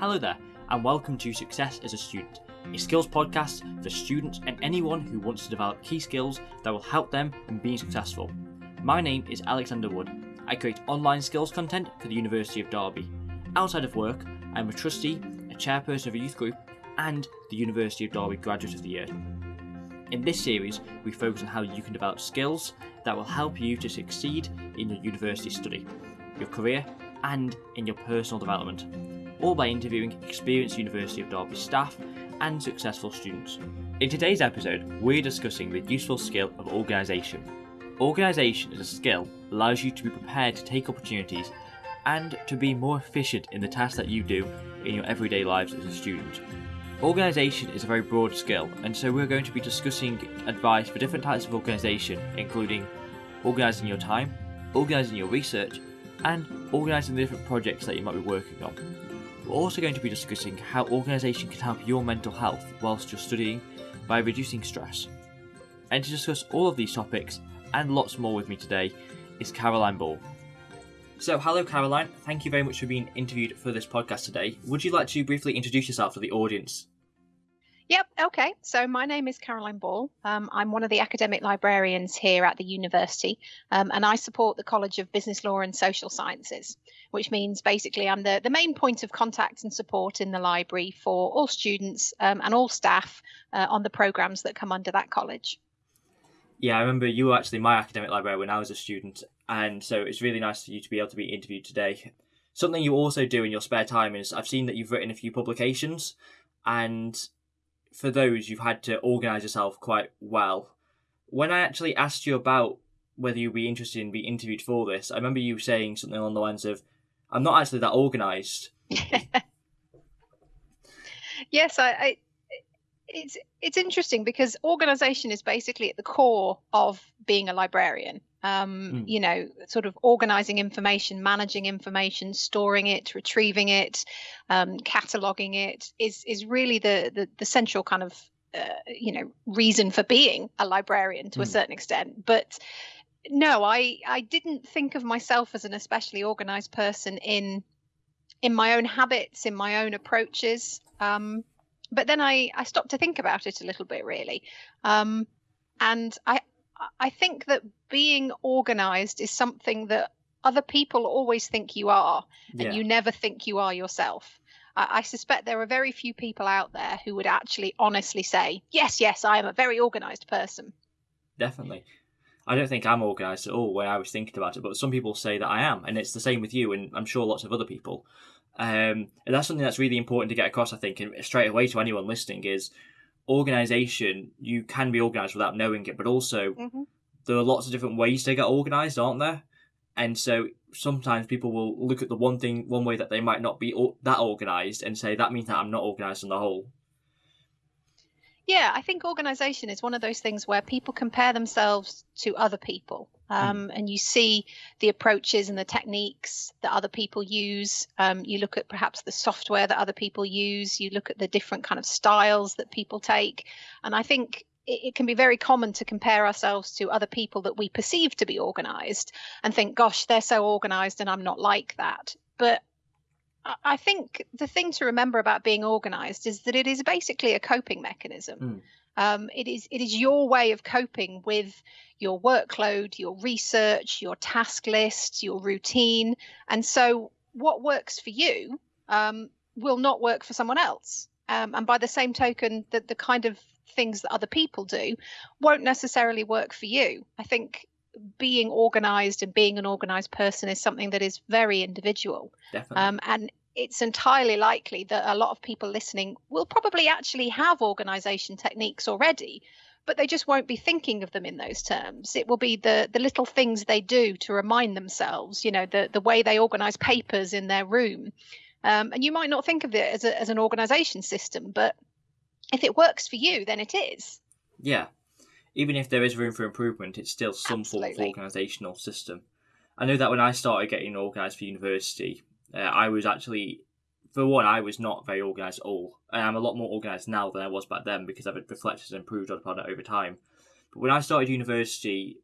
Hello there, and welcome to Success as a Student, a skills podcast for students and anyone who wants to develop key skills that will help them in being successful. My name is Alexander Wood. I create online skills content for the University of Derby. Outside of work, I'm a trustee, a chairperson of a youth group, and the University of Derby Graduate of the Year. In this series, we focus on how you can develop skills that will help you to succeed in your university study, your career, and in your personal development, all by interviewing experienced University of Derby staff and successful students. In today's episode, we're discussing the useful skill of organisation. Organisation is a skill that allows you to be prepared to take opportunities and to be more efficient in the tasks that you do in your everyday lives as a student. Organisation is a very broad skill, and so we're going to be discussing advice for different types of organisation, including organising your time, organising your research, and organising the different projects that you might be working on. We're also going to be discussing how organisation can help your mental health whilst you're studying by reducing stress. And to discuss all of these topics and lots more with me today is Caroline Ball. So, hello, Caroline. Thank you very much for being interviewed for this podcast today. Would you like to briefly introduce yourself to the audience? Yep, okay. So my name is Caroline Ball. Um, I'm one of the academic librarians here at the university, um, and I support the College of Business Law and Social Sciences, which means basically I'm the, the main point of contact and support in the library for all students um, and all staff uh, on the programs that come under that college. Yeah, I remember you were actually my academic librarian when I was a student, and so it's really nice for you to be able to be interviewed today. Something you also do in your spare time is I've seen that you've written a few publications, and for those you've had to organise yourself quite well. When I actually asked you about whether you'd be interested in being interviewed for this, I remember you saying something along the lines of, "I'm not actually that organised." yes, I, I it's it's interesting because organization is basically at the core of being a librarian um, mm. you know sort of organizing information managing information storing it retrieving it um, cataloging it is is really the the, the central kind of uh, you know reason for being a librarian to mm. a certain extent but no i i didn't think of myself as an especially organized person in in my own habits in my own approaches um, but then I, I stopped to think about it a little bit really. Um, and I, I think that being organized is something that other people always think you are, and yeah. you never think you are yourself. I, I suspect there are very few people out there who would actually honestly say, yes, yes, I am a very organized person. Definitely. I don't think I'm organised at all when I was thinking about it, but some people say that I am, and it's the same with you, and I'm sure lots of other people. Um, and that's something that's really important to get across, I think, and straight away to anyone listening is organization. You can be organized without knowing it, but also mm-hmm. there are lots of different ways to get organized, aren't there? And so sometimes people will look at the one thing, one way that they might not be that organized, and say that means that I'm not organized on the whole. Yeah, I think organization is one of those things where people compare themselves to other people. Hmm. Um, mm. And you see the approaches and the techniques that other people use. Um, you look at perhaps the software that other people use. You look at the different kind of styles that people take. And I think it, it can be very common to compare ourselves to other people that we perceive to be organized and think, gosh, they're so organized and I'm not like that. But I think the thing to remember about being organized is that it is basically a coping mechanism. Mm. Um, it is it is your way of coping with your workload, your research, your task list, your routine, and so what works for you um, will not work for someone else. Um, and by the same token, that the kind of things that other people do won't necessarily work for you. I think being organized and being an organized person is something that is very individual. Definitely. Um, and it's entirely likely that a lot of people listening will probably actually have organization techniques already, but they just won't be thinking of them in those terms. It will be the the little things they do to remind themselves, you know, the the way they organize papers in their room. Um, and you might not think of it as, a, as an organization system, but if it works for you, then it is. Yeah, even if there is room for improvement, it's still some Absolutely. form of organisational system. I know that when I started getting organised for university, uh, I was actually, for one, I was not very organised at all. And I'm a lot more organised now than I was back then because I've reflected and improved upon it over time. But when I started university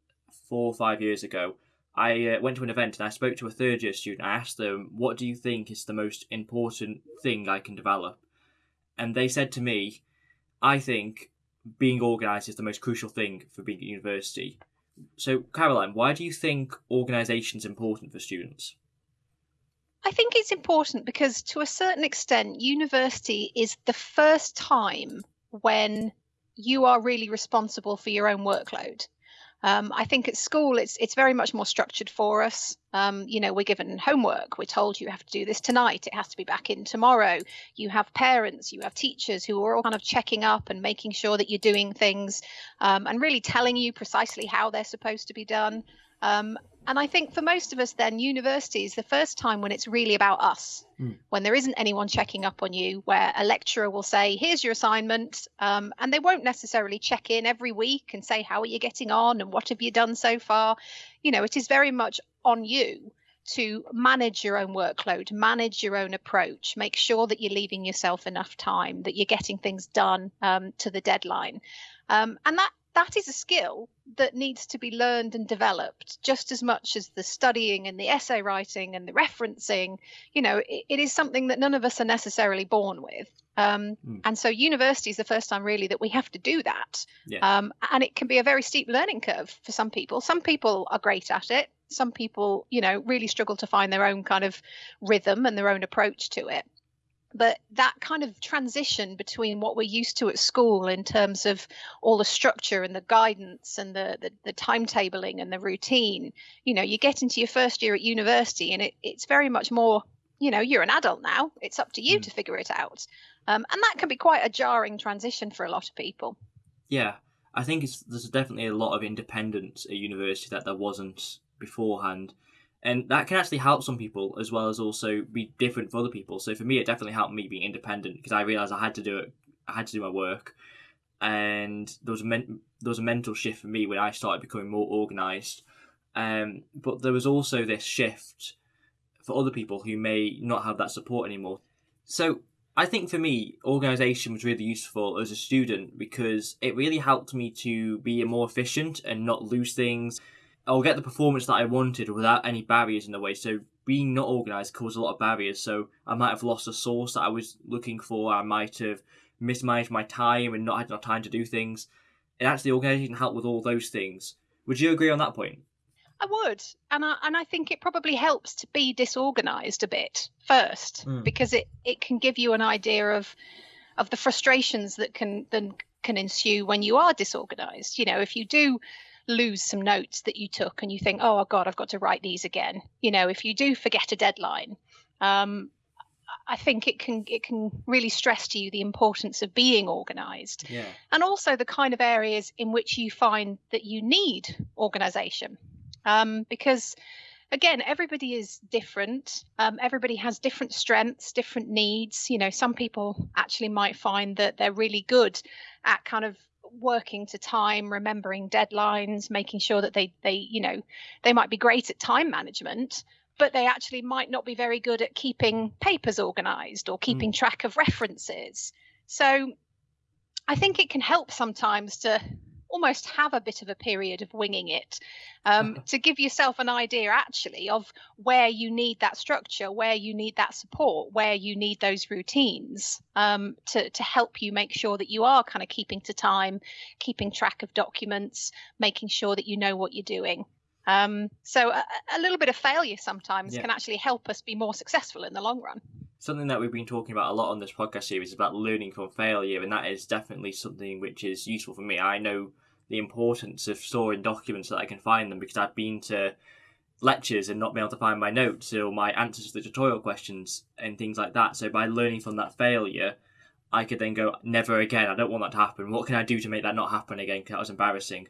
four or five years ago, I uh, went to an event and I spoke to a third year student. I asked them, "What do you think is the most important thing I can develop?" And they said to me, "I think being organised is the most crucial thing for being at university." So, Caroline, why do you think organisation is important for students? I think it's important because, to a certain extent, university is the first time when you are really responsible for your own workload. Um, I think at school it's it's very much more structured for us. Um, you know, we're given homework. We're told you have to do this tonight. It has to be back in tomorrow. You have parents, you have teachers who are all kind of checking up and making sure that you're doing things, um, and really telling you precisely how they're supposed to be done. Um, and I think for most of us, then university is the first time when it's really about us, mm. when there isn't anyone checking up on you, where a lecturer will say, "Here's your assignment," um, and they won't necessarily check in every week and say, "How are you getting on?" and "What have you done so far?" You know, it is very much on you to manage your own workload, manage your own approach, make sure that you're leaving yourself enough time, that you're getting things done um, to the deadline, um, and that that is a skill that needs to be learned and developed just as much as the studying and the essay writing and the referencing. You know, it, it is something that none of us are necessarily born with. Um, mm. And so, university is the first time really that we have to do that. Yeah. Um, and it can be a very steep learning curve for some people. Some people are great at it. Some people, you know, really struggle to find their own kind of rhythm and their own approach to it but that kind of transition between what we're used to at school in terms of all the structure and the guidance and the, the, the timetabling and the routine you know you get into your first year at university and it, it's very much more you know you're an adult now. It's up to you mm. to figure it out. Um, and that can be quite a jarring transition for a lot of people. Yeah. I think it's there's definitely a lot of independence at university that there wasn't beforehand and that can actually help some people as well as also be different for other people. So for me, it definitely helped me being independent because I realized I had to do it. I had to do my work, and there was a men- there was a mental shift for me when I started becoming more organized. Um, but there was also this shift for other people who may not have that support anymore. So I think for me, organization was really useful as a student because it really helped me to be more efficient and not lose things I'll get the performance that I wanted without any barriers in the way. So being not organised caused a lot of barriers. So I might have lost a source that I was looking for. I might have mismanaged my time and not had enough time to do things. And actually, organisation helped with all those things. Would you agree on that point? I would, and I and I think it probably helps to be disorganised a bit first mm. because it it can give you an idea of of the frustrations that can then can ensue when you are disorganised. You know, if you do lose some notes that you took and you think, oh God, I've got to write these again. You know, if you do forget a deadline, um, I think it can it can really stress to you the importance of being organized. Yeah. And also the kind of areas in which you find that you need organization. Um, because again, everybody is different. Um, everybody has different strengths, different needs. You know, some people actually might find that they're really good at kind of working to time, remembering deadlines, making sure that they they you know they might be great at time management, but they actually might not be very good at keeping papers organized or keeping mm. track of references. So I think it can help sometimes to almost have a bit of a period of winging it um, to give yourself an idea actually of where you need that structure, where you need that support, where you need those routines um, to, to help you make sure that you are kind of keeping to time, keeping track of documents, making sure that you know what you're doing. Um, so a, a, little bit of failure sometimes yeah. can actually help us be more successful in the long run something that we've been talking about a lot on this podcast series is about learning from failure, and that is definitely something which is useful for me. I know the importance of storing documents so that I can find them because I've been to lectures and not been able to find my notes or my answers to the tutorial questions and things like that. So by learning from that failure, I could then go, never again. I don't want that to happen. What can I do to make that not happen again? Because that was embarrassing.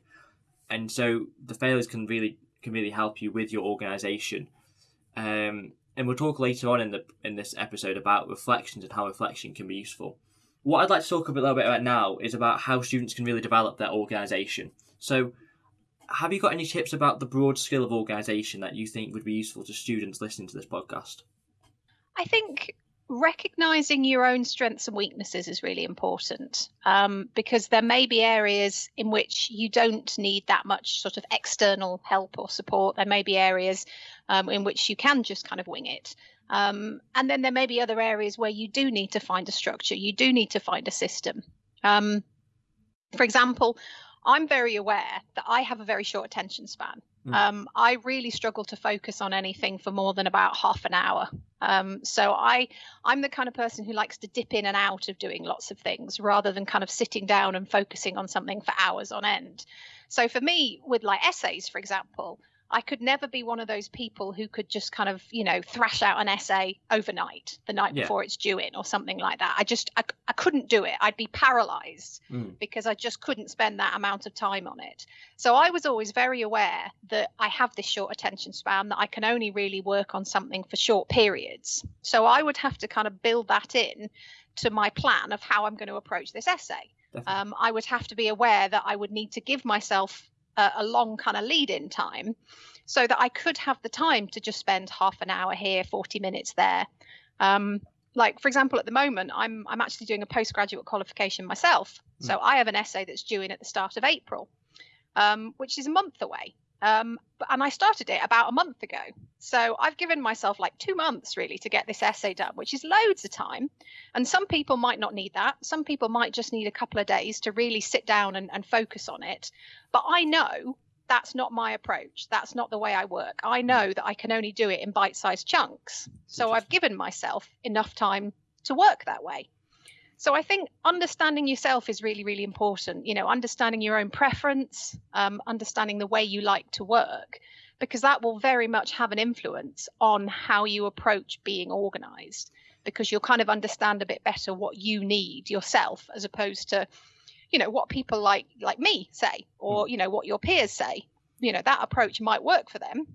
And so the failures can really can really help you with your organisation. Um, and we'll talk later on in the in this episode about reflections and how reflection can be useful. What I'd like to talk a little bit about now is about how students can really develop their organisation. So, have you got any tips about the broad skill of organisation that you think would be useful to students listening to this podcast? I think recognizing your own strengths and weaknesses is really important um, because there may be areas in which you don't need that much sort of external help or support. There may be areas um, in which you can just kind of wing it. Um, and then there may be other areas where you do need to find a structure, you do need to find a system. Um, for example, I'm very aware that I have a very short attention span. Mm. Um, I really struggle to focus on anything for more than about half an hour. Um, so I, I'm the kind of person who likes to dip in and out of doing lots of things rather than kind of sitting down and focusing on something for hours on end. So for me, with like essays, for example, I could never be one of those people who could just kind of, you know, thrash out an essay overnight, the night yeah. before it's due in or something like that. I just, I, I couldn't do it. I'd be paralyzed mm. because I just couldn't spend that amount of time on it. So I was always very aware that I have this short attention span, that I can only really work on something for short periods. So I would have to kind of build that in to my plan of how I'm going to approach this essay. Um, I would have to be aware that I would need to give myself a, a long kind of lead in time so that I could have the time to just spend half an hour here, 40 minutes there. Um, like for example, at the moment, I'm I'm actually doing a postgraduate qualification myself. Mm. So I have an essay that's due in at the start of April, um, which is a month away. Um, and I started it about a month ago. So I've given myself like two months really to get this essay done, which is loads of time. And some people might not need that. Some people might just need a couple of days to really sit down and, and focus on it. But I know that's not my approach. That's not the way I work. I hmm. know that I can only do it in bite sized chunks. So I've given myself enough time to work that way. So I think understanding yourself is really, really important. You know, understanding your own preference, um, understanding the way you like to work, because that will very much have an influence on how you approach being organized. Because you'll kind of understand a bit better what you need yourself, as opposed to, you know, what people like like me say, or hmm. you know, what your peers say. You know, that approach might work for them,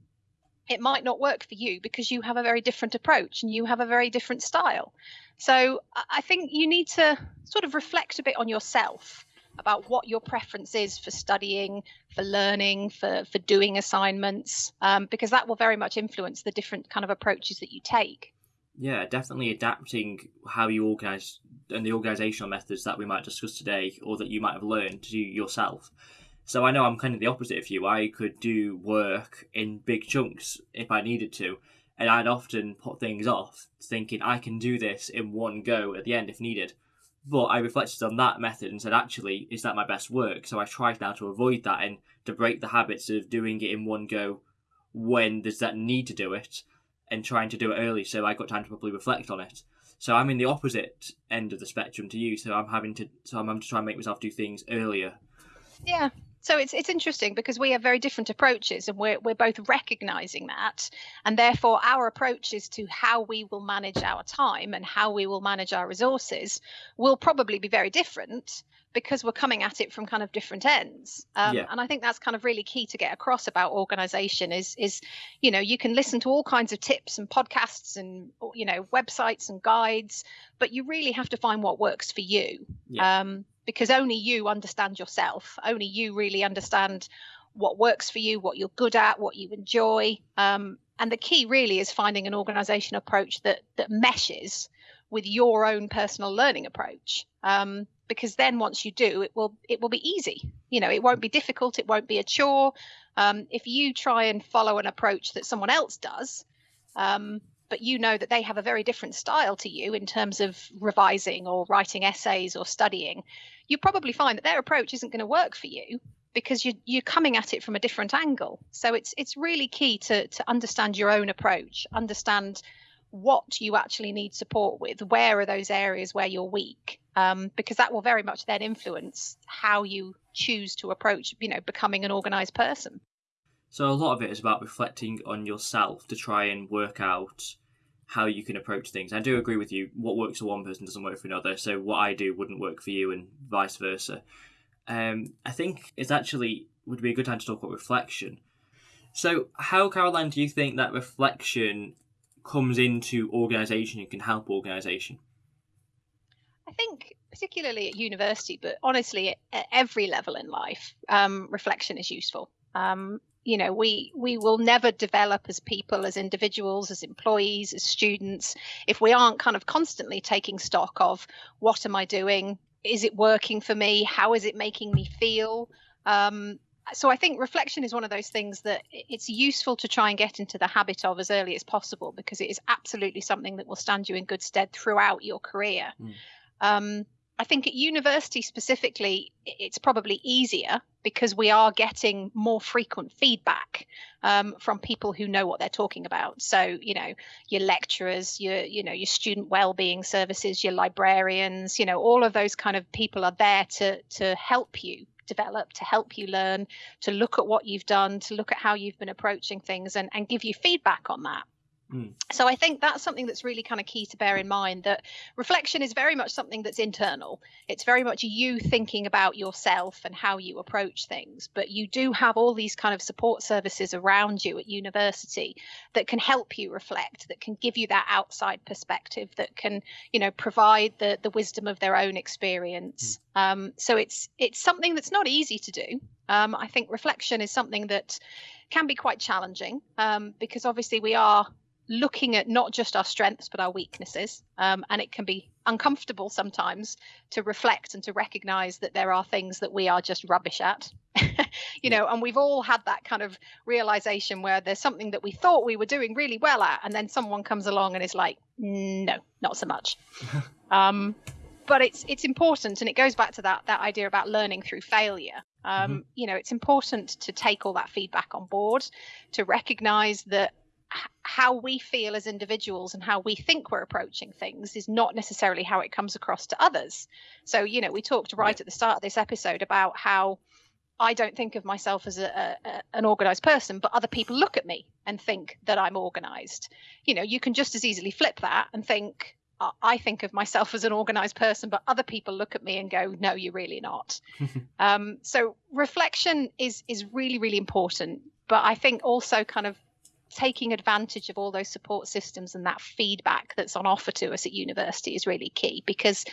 it might not work for you because you have a very different approach and you have a very different style. So I think you need to sort of reflect a bit on yourself about what your preference is for studying, for learning, for for doing assignments, um, because that will very much influence the different kind of approaches that you take. Yeah, definitely adapting how you organise and the organisational methods that we might discuss today, or that you might have learned to yourself. So I know I'm kind of the opposite of you. I could do work in big chunks if I needed to, and I'd often put things off, thinking I can do this in one go at the end if needed. But I reflected on that method and said, actually, is that my best work? So I tried now to avoid that and to break the habits of doing it in one go when there's that need to do it and trying to do it early so I got time to properly reflect on it. So I'm in the opposite end of the spectrum to you. So I'm having to so I'm having to try and make myself do things earlier. Yeah, so it's it's interesting because we have very different approaches and we're we're both recognizing that. And therefore our approaches to how we will manage our time and how we will manage our resources will probably be very different because we're coming at it from kind of different ends. Um, yeah. and i think that's kind of really key to get across about organization is is you know you can listen to all kinds of tips and podcasts and you know websites and guides but you really have to find what works for you. Yeah. um, because only you understand yourself. Only you really understand what works for you what you're good at what you enjoy. Um, and the key really is finding an organization approach that that meshes with your own personal learning approach. Um, because then once you do it will it will be easy you know it won't be difficult it won't be a chore um, if you try and follow an approach that someone else does um, but you know that they have a very different style to you in terms of revising or writing essays or studying, you probably find that their approach isn't going to work for you because you're, you're coming at it from a different angle. So it's it's really key to to understand your own approach, understand what you actually need support with, where are those areas where you're weak, um, because that will very much then influence how you choose to approach, you know, becoming an organized person. So a lot of it is about reflecting on yourself to try and work out how you can approach things. I do agree with you. What works for one person doesn't work for another. So what I do wouldn't work for you, and vice versa. Um, I think it's actually would be a good time to talk about reflection. So, how, Caroline, do you think that reflection comes into organisation and can help organisation? I think, particularly at university, but honestly, at every level in life, um, reflection is useful. Um, you know we we will never develop as people as individuals as employees as students if we aren't kind of constantly taking stock of what am i doing is it working for me how is it making me feel um, so i think reflection is one of those things that it's useful to try and get into the habit of as early as possible because it is absolutely something that will stand you in good stead throughout your career mm. um, I think at university specifically, it's probably easier because we are getting more frequent feedback um, from people who know what they're talking about. So, you know, your lecturers, your, you know, your student well-being services, your librarians, you know, all of those kind of people are there to to help you develop, to help you learn, to look at what you've done, to look at how you've been approaching things, and and give you feedback on that. Mm. So I think that's something that's really kind of key to bear in mind that reflection is very much something that's internal. It's very much you thinking about yourself and how you approach things, but you do have all these kind of support services around you at university that can help you reflect, that can give you that outside perspective, that can, you know, provide the the wisdom of their own experience. Mm. Um, so it's it's something that's not easy to do. Um, I think reflection is something that can be quite challenging um, because obviously we are looking at not just our strengths but our weaknesses. Um, and it can be uncomfortable sometimes to reflect and to recognize that there are things that we are just rubbish at. You know and we've all had that kind of realization where there's something that we thought we were doing really well at and then someone comes along and is like no not so much. Um, but it's it's important and it goes back to that that idea about learning through failure. Um, mm-hmm. you know it's important to take all that feedback on board to recognize that how we feel as individuals and how we think we're approaching things is not necessarily how it comes across to others. So, you know, we talked right at the start of this episode about how I don't think of myself as a, a, an organized person, but other people look at me and think that I'm organized. You know, you can just as easily flip that and think, I think of myself as an organized person, but other people look at me and go, "No, you're really not." um, so reflection is is really really important. But I think also kind of taking advantage of all those support systems and that feedback that's on offer to us at university is really key because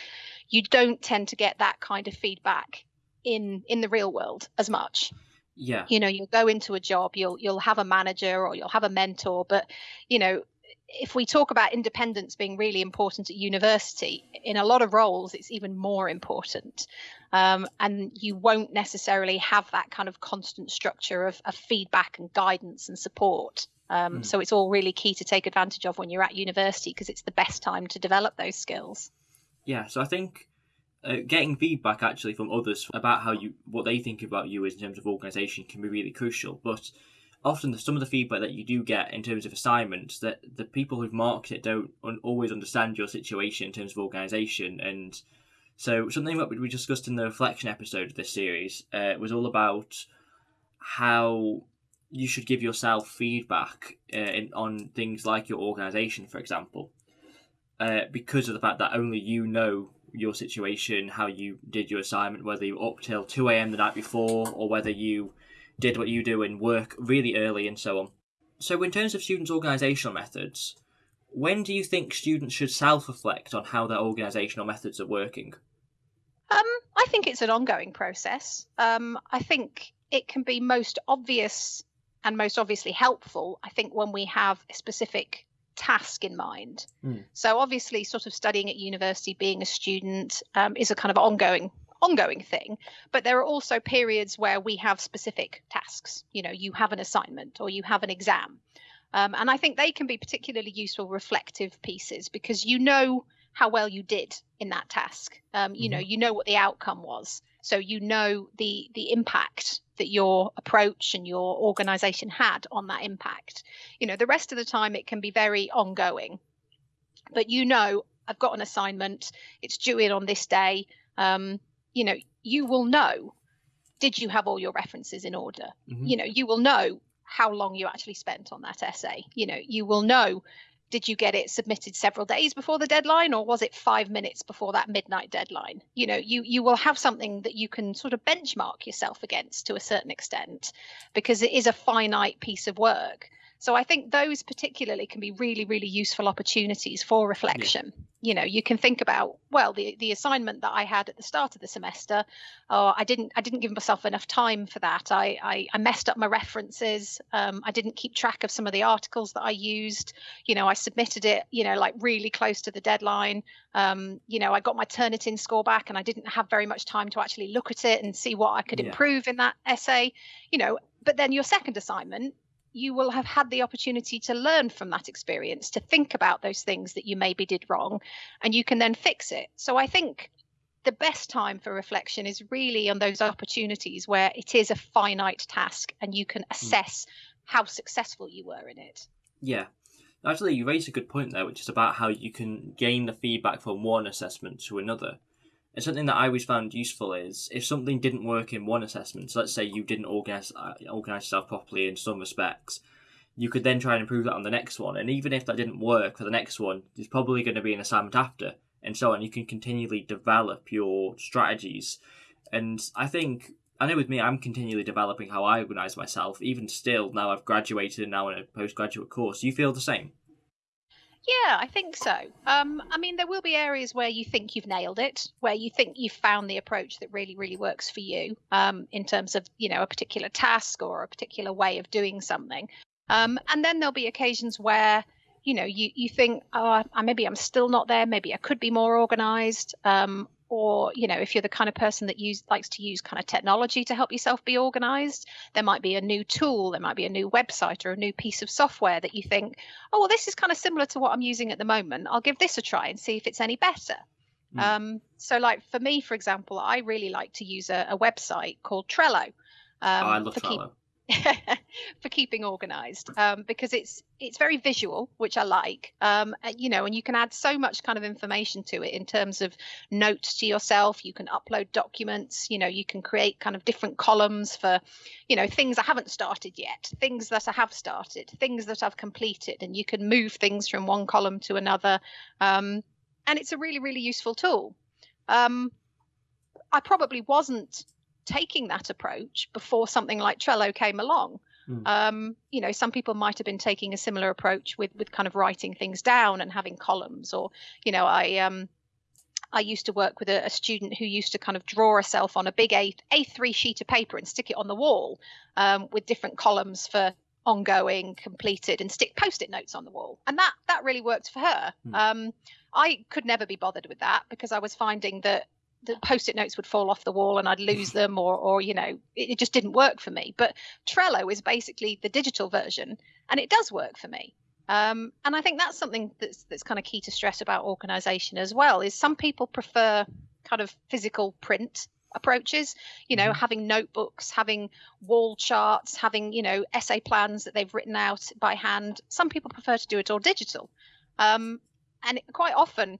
you don't tend to get that kind of feedback in in the real world as much yeah you know you'll go into a job you'll you'll have a manager or you'll have a mentor but you know if we talk about independence being really important at university, in a lot of roles, it's even more important. Um, and you won't necessarily have that kind of constant structure of, of feedback and guidance and support. Um, mm. So it's all really key to take advantage of when you're at university because it's the best time to develop those skills. Yeah, so I think uh, getting feedback actually from others about how you what they think about you is in terms of organisation can be really crucial. But often some of the feedback that you do get in terms of assignments that the people who've marked it don't un- always understand your situation in terms of organisation and so something that we discussed in the reflection episode of this series uh, was all about how you should give yourself feedback uh, in, on things like your organisation, for example, uh, because of the fact that only you know your situation, how you did your assignment, whether you were up till two a.m. the night before, or whether you did what you do and work really early, and so on. So, in terms of students' organisational methods, when do you think students should self-reflect on how their organisational methods are working? Um, I think it's an ongoing process. Um, I think it can be most obvious and most obviously helpful, I think, when we have a specific task in mind. Mm. So obviously, sort of studying at university, being a student, um, is a kind of ongoing ongoing thing but there are also periods where we have specific tasks you know you have an assignment or you have an exam um, and i think they can be particularly useful reflective pieces because you know how well you did in that task um, you mm-hmm. know you know what the outcome was so you know the the impact that your approach and your organization had on that impact. You know the rest of the time it can be very ongoing but you know i've got an assignment it's due in on this day. Um, you know you will know did you have all your references in order? Mm-hmm. you know you will know how long you actually spent on that essay. You know you will know did you get it submitted several days before the deadline or was it 5 minutes before that midnight deadline? You know you you will have something that you can sort of benchmark yourself against to a certain extent because it is a finite piece of work So I think those particularly can be really, really useful opportunities for reflection. Yeah. You know, you can think about well, the the assignment that I had at the start of the semester, oh, I didn't I didn't give myself enough time for that. I I, I messed up my references. Um, I didn't keep track of some of the articles that I used. You know, I submitted it. You know, like really close to the deadline. Um, you know, I got my Turnitin score back, and I didn't have very much time to actually look at it and see what I could yeah. improve in that essay. You know, but then your second assignment you will have had the opportunity to learn from that experience, to think about those things that you maybe did wrong, and you can then fix it. So I think the best time for reflection is really on those opportunities where it is a finite task and you can hmm. assess mm. how successful you were in it. Yeah. Actually, you raised a good point there, which is about how you can gain the feedback from one assessment to another. And something that I always found useful is if something didn't work in one assessment, so let's say you didn't organize uh, organize yourself properly in some respects, you could then try and improve that on the next one. And even if that didn't work for the next one, there's probably going to be an assignment after, and so on. You can continually develop your strategies. And I think I know with me, I'm continually developing how I organize myself. Even still, now I've graduated and now in a postgraduate course. You feel the same? Yeah, I think so. Um, I mean, there will be areas where you think you've nailed it, where you think you've found the approach that really, really works for you um, in terms of, you know, a particular task or a particular way of doing something. Um, and then there'll be occasions where, you know, you, you think, oh, maybe I'm still not there. Maybe I could be more organized. Um, or you know if you're the kind of person that use likes to use kind of technology to help yourself be organized there might be a new tool there might be a new website or a new piece of software that you think oh well this is kind of similar to what i'm using at the moment i'll give this a try and see if it's any better mm. um, so like for me for example i really like to use a, a website called trello um, oh, I love Trello. Keep, for keeping organized um, because it's it's very visual which i like um, you know and you can add so much kind of information to it in terms of notes to yourself. You can upload documents you know you can create kind of different columns for you know things i haven't started yet things that i have started things that i've completed and you can move things from one column to another um, and it's a really really useful tool. Um, i probably wasn't taking that approach before something like Trello came along. Mm. Um, you know, some people might have been taking a similar approach with with kind of writing things down and having columns, or you know, I um, I used to work with a, a, student who used to kind of draw herself on a big A A3 sheet of paper and stick it on the wall um, with different columns for ongoing, completed, and stick post-it notes on the wall, and that that really worked for her. Mm. Um, I could never be bothered with that because I was finding that the post-it notes would fall off the wall and I'd lose them or or you know it, it, just didn't work for me. But Trello is basically the digital version and it does work for me. Um, and I think that's something that's that's kind of key to stress about organization as well is some people prefer kind of physical print approaches you know mm-hmm. having notebooks having wall charts having you know essay plans that they've written out by hand. Some people prefer to do it all digital. Um, and quite often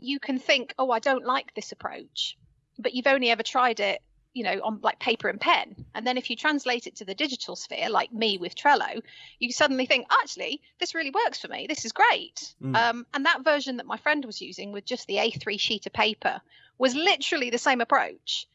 you can think, oh, I don't like this approach, but you've only ever tried it, you know, on like paper and pen. And then if you translate it to the digital sphere, like me with Trello, you suddenly think, actually, this really works for me. This is great. Mm. Um, and that version that my friend was using with just the A3 sheet of paper was literally the same approach,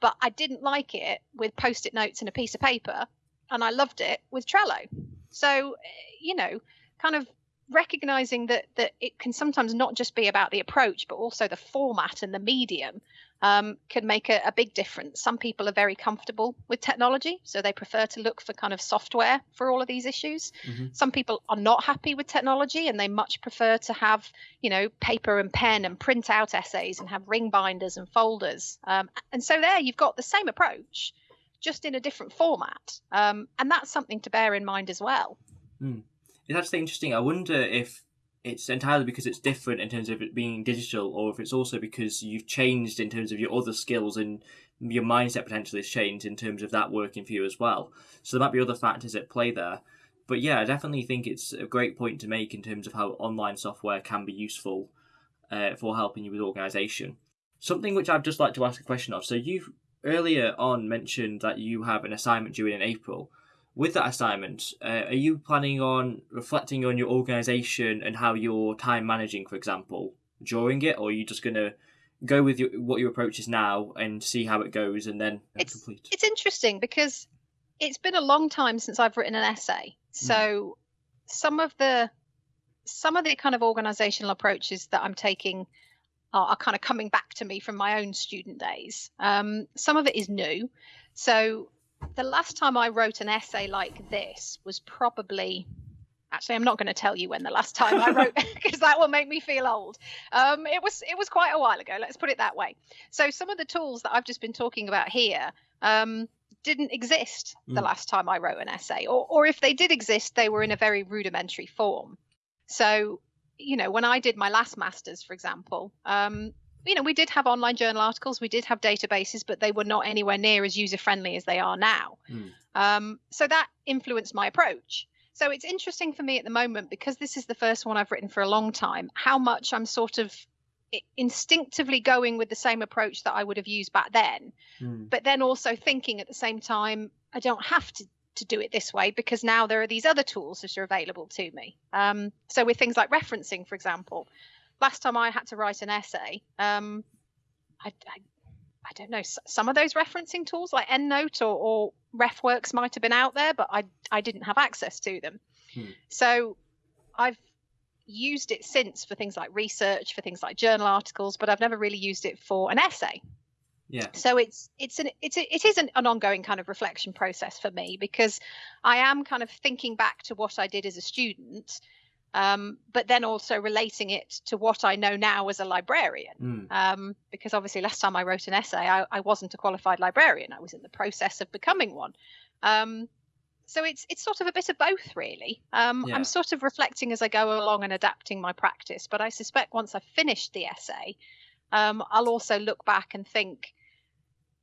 but I didn't like it with post it notes and a piece of paper. And I loved it with Trello. So, you know, kind of recognizing that that it can sometimes not just be about the approach but also the format and the medium um, can make a, a, big difference. Some people are very comfortable with technology so they prefer to look for kind of software for all of these issues. Mm-hmm. some people are not happy with technology and they much prefer to have you know paper and pen and print out essays and have ring binders and folders. Um, and so there you've got the same approach just in a different format. Um, and that's something to bear in mind as well. Mm it's actually interesting. I wonder if it's entirely because it's different in terms of it being digital, or if it's also because you've changed in terms of your other skills and your mindset potentially has changed in terms of that working for you as well. So there might be other factors at play there. But yeah, I definitely think it's a great point to make in terms of how online software can be useful uh, for helping you with organisation. Something which I'd just like to ask a question of. So you earlier on mentioned that you have an assignment due in April with that assignment, uh, are you planning on reflecting on your organization and how you're time managing, for example, during it, or are you just going to go with your, what your approach is now and see how it goes and then it's, complete? It's interesting because it's been a long time since I've written an essay. Hmm. So, mm. some of the some of the kind of organizational approaches that I'm taking are, are kind of coming back to me from my own student days. Um, some of it is new. So the last time I wrote an essay like this was probably actually i'm not going to tell you when the last time i wrote because that will make me feel old. Um, it was it was quite a while ago let's put it that way. So some of the tools that i've just been talking about here um, didn't exist the mm. last time i wrote an essay or, or if they did exist they were in a very rudimentary form. So you know when i did my last masters for example um, you know we did have online journal articles we did have databases but they were not anywhere near as user friendly as they are now mm. um, so that influenced my approach so it's interesting for me at the moment because this is the first one I've written for a long time, how much I'm sort of instinctively going with the same approach that I would have used back then, mm. but then also thinking at the same time, I don't have to to do it this way because now there are these other tools that are available to me. Um, so with things like referencing, for example, last time I had to write an essay, um, I, I, I don't know, some of those referencing tools like EndNote or, or RefWorks might have been out there, but I, I didn't have access to them. Hmm. So I've used it since for things like research, for things like journal articles, but I've never really used it for an essay. Yeah. So it's it's an it's a, it is an, an ongoing kind of reflection process for me because I am kind of thinking back to what I did as a student um, but then also relating it to what I know now as a librarian. Mm. Um, because obviously, last time I wrote an essay, I, I, wasn't a qualified librarian. I was in the process of becoming one. Um, so it's it's sort of a bit of both, really. Um, yeah. I'm sort of reflecting as I go along and adapting my practice. But I suspect once I've finished the essay, um, I'll also look back and think,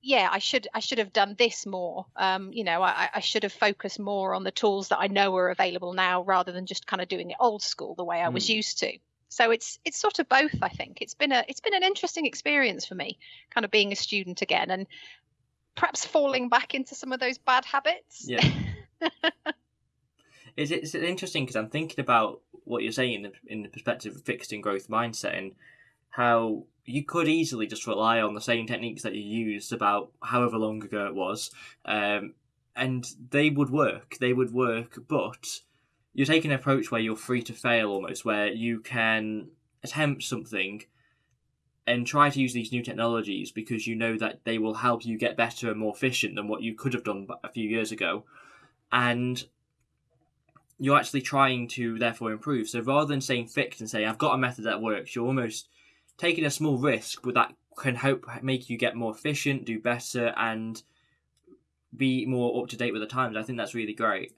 yeah, I should I should have done this more. Um, you know, I, I should have focused more on the tools that I know are available now, rather than just kind of doing it old school the way I was mm. used to. So it's it's sort of both. I think it's been a it's been an interesting experience for me, kind of being a student again, and perhaps falling back into some of those bad habits. Yeah. it's, it's interesting because I'm thinking about what you're saying in the, in the perspective of fixed and growth mindset and how you could easily just rely on the same techniques that you used about however long ago it was, um, and they would work. They would work, but you're taking an approach where you're free to fail almost, where you can attempt something and try to use these new technologies because you know that they will help you get better and more efficient than what you could have done a few years ago. And you're actually trying to therefore improve. So rather than saying fixed and saying, I've got a method that works, you're almost taking a small risk, but that can help make you get more efficient, do better, and be more up to date with the times. I think that's really great.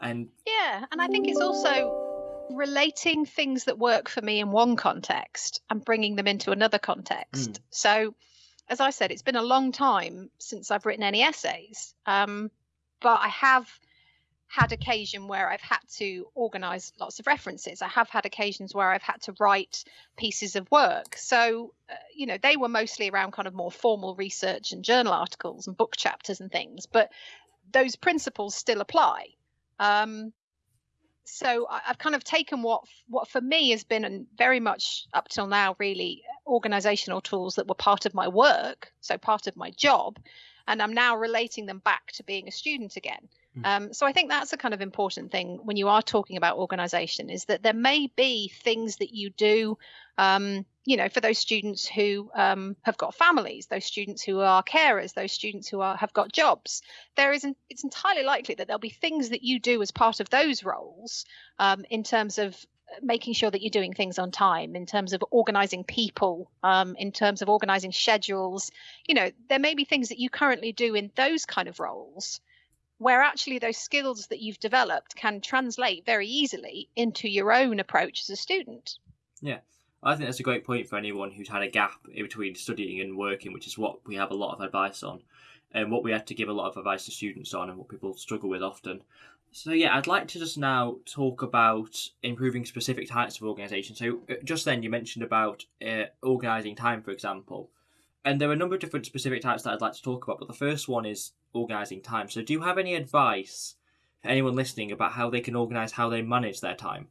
And yeah, and I think it's also relating things that work for me in one context and bringing them into another context. Mm. So, as I said, it's been a long time since I've written any essays, um, but I have had occasion where I've had to organize lots of references. I have had occasions where I've had to write pieces of work. So, uh, you know, they were mostly around kind of more formal research and journal articles and book chapters and things, but those principles still apply. Um, so I, have kind of taken what what for me has been and very much up till now really organizational tools that were part of my work, so part of my job, and I'm now relating them back to being a student again. Hmm. Um, so I think that's a kind of important thing when you are talking about organization is that there may be things that you do, um, you know, for those students who um, have got families, those students who are carers, those students who are have got jobs. There is, an, it's entirely likely that there'll be things that you do as part of those roles um, in terms of making sure that you're doing things on time in terms of organizing people um, in terms of organizing schedules you know there may be things that you currently do in those kind of roles where actually those skills that you've developed can translate very easily into your own approach as a student. Yeah, I think that's a great point for anyone who's had a gap in between studying and working, which is what we have a lot of advice on, and what we have to give a lot of advice to students on, and what people struggle with often. So yeah, I'd like to just now talk about improving specific types of organisation. So uh, just then you mentioned about uh, organising time, for example. And there are a number of different specific types that I'd like to talk about, but the first one is organising time. So, do you have any advice for anyone listening about how they can organise how they manage their time?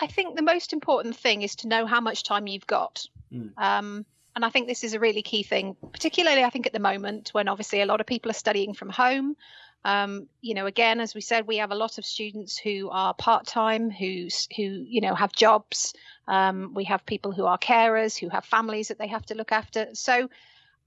I think the most important thing is to know how much time you've got. Mm. Um, and I think this is a really key thing, particularly I think at the moment when obviously a lot of people are studying from home. Um, you know, again, as we said, we have a lot of students who are part time, who who you know have jobs. Um, we have people who are carers, who have families that they have to look after. So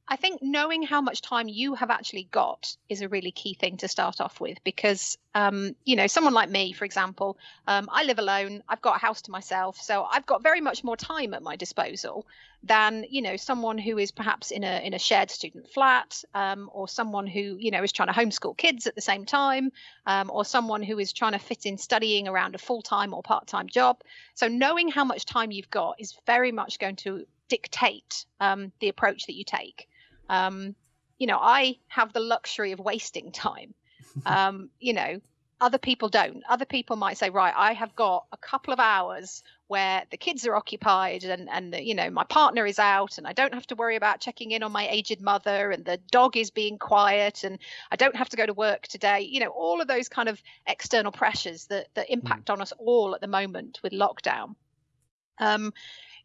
I think knowing how much time you have actually got is a really key thing to start off with because, um, you know, someone like me, for example, um, I live alone, I've got a house to myself, so I've got very much more time at my disposal than, you know, someone who is perhaps in a in a shared student flat, um, or someone who, you know, is trying to homeschool kids at the same time, um, or someone who is trying to fit in studying around a full time or part time job. So knowing how much time you've got is very much going to dictate um, the approach that you take. Um, you know, I have the luxury of wasting time. Um, you know, other people don't. Other people might say, right, I have got a couple of hours where the kids are occupied and and the, you know my partner is out and I don't have to worry about checking in on my aged mother and the dog is being quiet and I don't have to go to work today. You know, all of those kind of external pressures that that impact mm. on us all at the moment with lockdown. Um,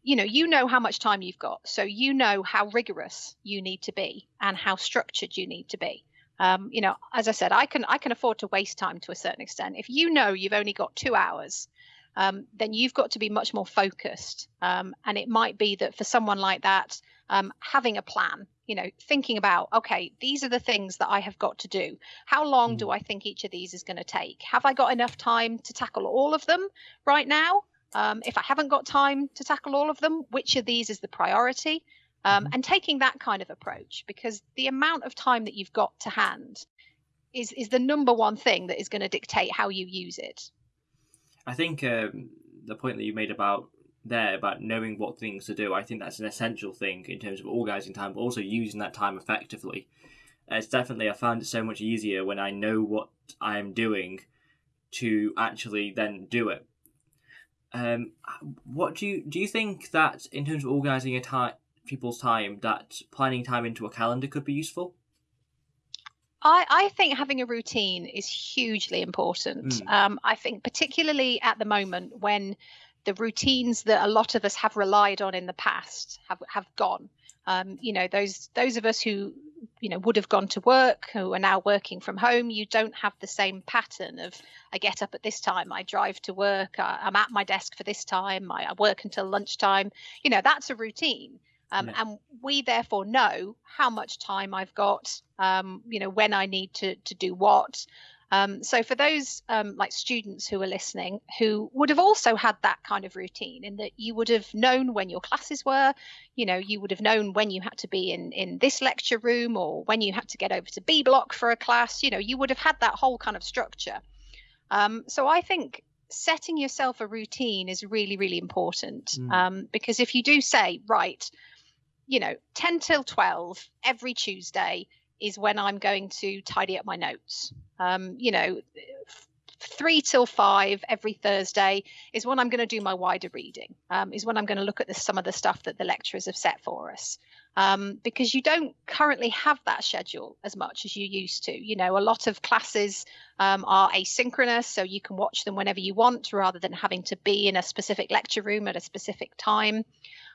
you know you know how much time you've got so you know how rigorous you need to be and how structured you need to be. Um, you know as i said i can i can afford to waste time to a certain extent. If you know you've only got two hours um, then you've got to be much more focused. Um, and it might be that for someone like that um, having a plan you know thinking about okay these are the things that i have got to do. How long do mm. i think each of these is going to take? Have i got enough time to tackle all of them right now um, if I haven't got time to tackle all of them, which of these is the priority? Um, mm-hmm. and taking that kind of approach because the amount of time that you've got to hand is is the number one thing that is going to dictate how you use it. I think um, the point that you made about there about knowing what things to do, I think that's an essential thing in terms of organizing time, but also using that time effectively. It's definitely I found it so much easier when I know what I'm doing to actually then do it um, what do you do? You think that in terms of organising a time, people's time, that planning time into a calendar could be useful? I, I think having a routine is hugely important. Mm. Um, I think particularly at the moment when the routines that a lot of us have relied on in the past have have gone. Um, you know, those those of us who you know would have gone to work who are now working from home you don't have the same pattern of i get up at this time i drive to work I, am at my desk for this time I, I, work until lunchtime. You know that's a routine. Um, yeah. and we therefore know how much time i've got um, you know when i need to to do what um, so for those um, like students who are listening who would have also had that kind of routine in that you would have known when your classes were, you know, you would have known when you had to be in in this lecture room or when you had to get over to B block for a class, you know, you would have had that whole kind of structure. Um, so I think setting yourself a routine is really really important mm. um, because if you do say right you know 10 till 12 every tuesday is when I'm going to tidy up my notes. Um, you know, three till five every Thursday is when I'm going to do my wider reading, um, is when I'm going to look at the, some of the stuff that the lecturers have set for us. Um, because you don't currently have that schedule as much as you used to. You know, a lot of classes um, are asynchronous, so you can watch them whenever you want rather than having to be in a specific lecture room at a specific time.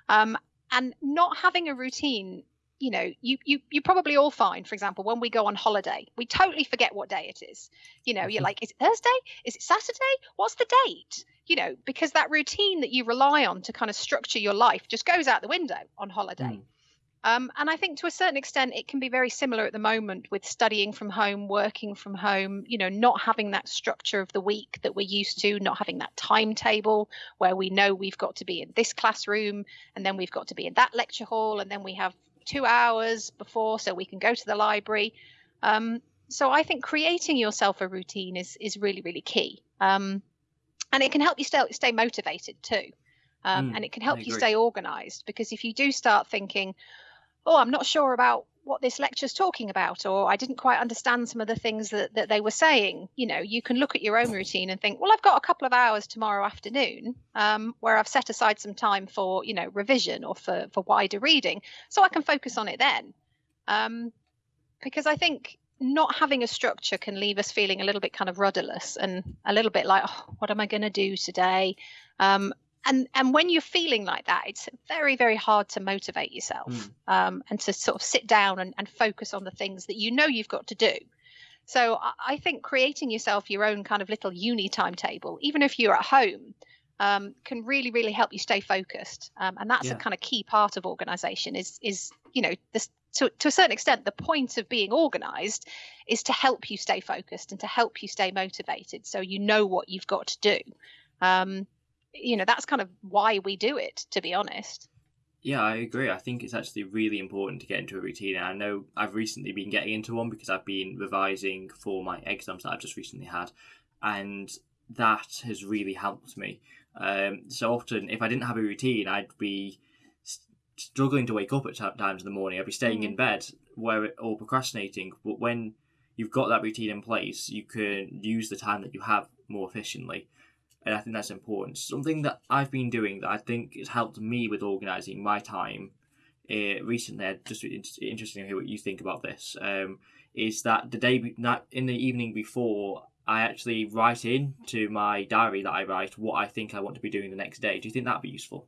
Um, and not having a routine you know you you you probably all find for example when we go on holiday we totally forget what day it is. You know you're mm-hmm. like is it thursday? Is it saturday? What's the date? You know because that routine that you rely on to kind of structure your life just goes out the window on holiday. Mm. um, and i think to a certain extent it can be very similar at the moment with studying from home working from home you know not having that structure of the week that we're used to not having that timetable where we know we've got to be in this classroom and then we've got to be in that lecture hall and then we have two hours before so we can go to the library. Um, so I think creating yourself a routine is is really really key, um, and it can help you stay stay motivated too, um, mm, and it can help you stay organized because if you do start thinking, oh, I'm not sure about what this lecture's talking about or i didn't quite understand some of the things that, that they were saying. You know you can look at your own routine and think well i've got a couple of hours tomorrow afternoon um, where i've set aside some time for you know revision or for for wider reading so i can focus on it then. Um, because i think not having a structure can leave us feeling a little bit kind of rudderless and a little bit like oh, what am i going to do today? Um, and and when you're feeling like that it's very very hard to motivate yourself mm. um, and to sort of sit down and, and focus on the things that you know you've got to do So I think creating yourself your own kind of little uni timetable, even if you're at home, um, can really really help you stay focused. Um, and that's yeah. a kind of key part of organization. Is is you know this to, to a certain extent, the point of being organized is to help you stay focused and to help you stay motivated so you know what you've got to do. Um, you know, that's kind of why we do it, to be honest. Yeah, I agree. I think it's actually really important to get into a routine. And I know I've recently been getting into one because I've been revising for my exams that I've just recently had. And that has really helped me. Um, so often, if I didn't have a routine, I'd be struggling to wake up at times in the morning. I'd be staying mm-hmm. in bed where or procrastinating. But when you've got that routine in place, you can use the time that you have more efficiently. And I think that's important. Something that I've been doing that I think has helped me with organising my time uh, recently, I'd just interesting to hear what you think about this, um, is that the day, that in the evening before, I actually write in to my diary that I write what I think I want to be doing the next day. Do you think that'd be useful?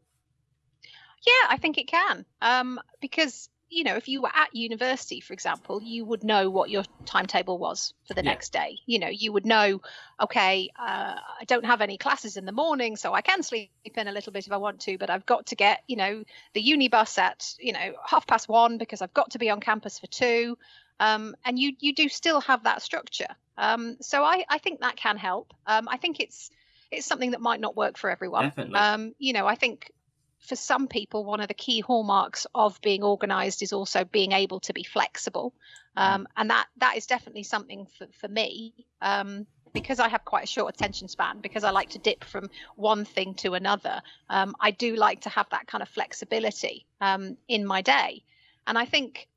Yeah, I think it can. Um, because you know, if you were at university, for example, you would know what your timetable was for the yeah. next day. You know, you would know, okay, uh, I don't have any classes in the morning, so I can sleep in a little bit if I want to, but I've got to get, you know, the uni bus at, you know, half past one because I've got to be on campus for two. Um, and you you do still have that structure. Um, so I, I think that can help. Um, I think it's it's something that might not work for everyone. Definitely. Um, you know, I think for some people, one of the key hallmarks of being organized is also being able to be flexible. Mm. Um, and that that is definitely something for, for me. Um, because I have quite a short attention span, because I like to dip from one thing to another, um, I do like to have that kind of flexibility um, in my day. And I think,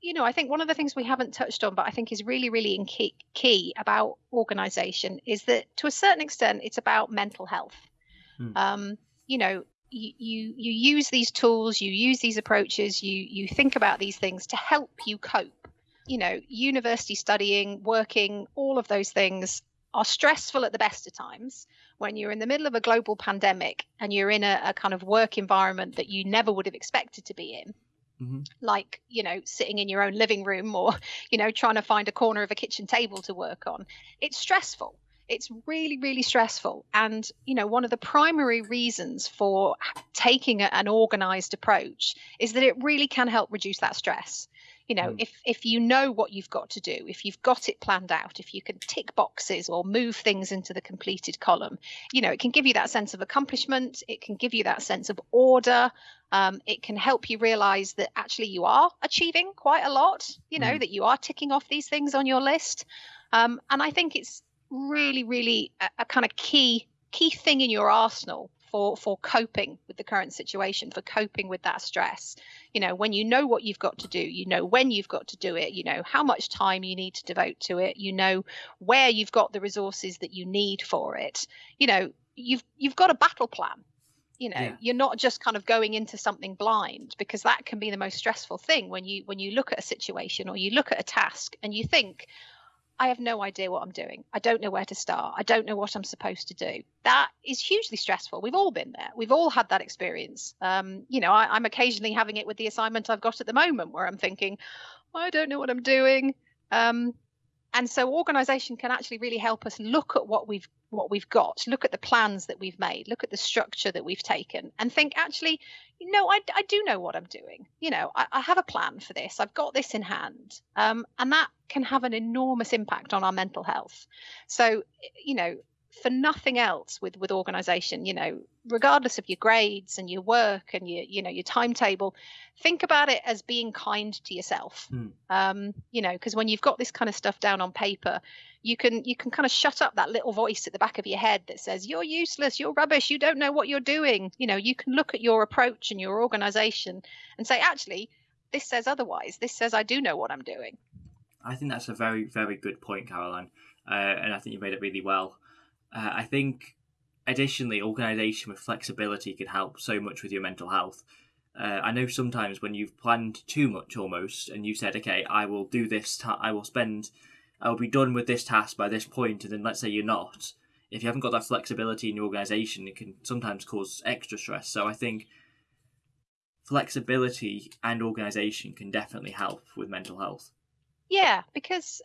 you know, I think one of the things we haven't touched on, but I think is really, really key, key about organization is that to a certain extent, it's about mental health. Hmm. Um, you know, you, you you use these tools you use these approaches you you think about these things to help you cope. You know university studying working all of those things are stressful at the best of times when you're in the middle of a global pandemic and you're in a, a kind of work environment that you never would have expected to be in. Mm-hmm. like you know sitting in your own living room or you know trying to find a corner of a kitchen table to work on. It's stressful it's really really stressful. And you know one of the primary reasons for taking an organized approach is that it really can help reduce that stress. You know mm. if if you know what you've got to do if you've got it planned out if you can tick boxes or move things into the completed column you know it can give you that sense of accomplishment. It can give you that sense of order. Um, it can help you realize that actually you are achieving quite a lot you know mm. that you are ticking off these things on your list. Um, and i think it's really, really a, a kind of key key thing in your arsenal for for coping with the current situation for coping with that stress. You know when you know what you've got to do you know when you've got to do it you know how much time you need to devote to it you know where you've got the resources that you need for it. You know you've you've got a battle plan. You know yeah. you're not just kind of going into something blind because that can be the most stressful thing when you when you look at a situation or you look at a task and you think I have no idea what I'm doing. I don't know where to start. I don't know what I'm supposed to do. That is hugely stressful. We've all been there. We've all had that experience. Um, you know, I, am occasionally having it with the assignment I've got at the moment where I'm thinking, I don't know what I'm doing. Um, and so organization can actually really help us look at what we've what we've got look at the plans that we've made look at the structure that we've taken and think actually you know i, I do know what i'm doing. You know I, I have a plan for this. I've got this in hand. Um, and that can have an enormous impact on our mental health. So you know for nothing else with with organization you know regardless of your grades and your work and your you know your timetable think about it as being kind to yourself. Mm. um you know because when you've got this kind of stuff down on paper you can you can kind of shut up that little voice at the back of your head that says you're useless you're rubbish you don't know what you're doing. You know you can look at your approach and your organization and say actually this says otherwise. This says i do know what i'm doing. I think that's a very very good point caroline. Uh, and i think you made it really well uh, I think, additionally, organisation with flexibility can help so much with your mental health. Uh, I know sometimes when you've planned too much almost, and you said, "Okay, I will do this. Ta- I will spend. I will be done with this task by this point," and then let's say you're not. If you haven't got that flexibility in your organisation, it can sometimes cause extra stress. So I think flexibility and organisation can definitely help with mental health. Yeah, because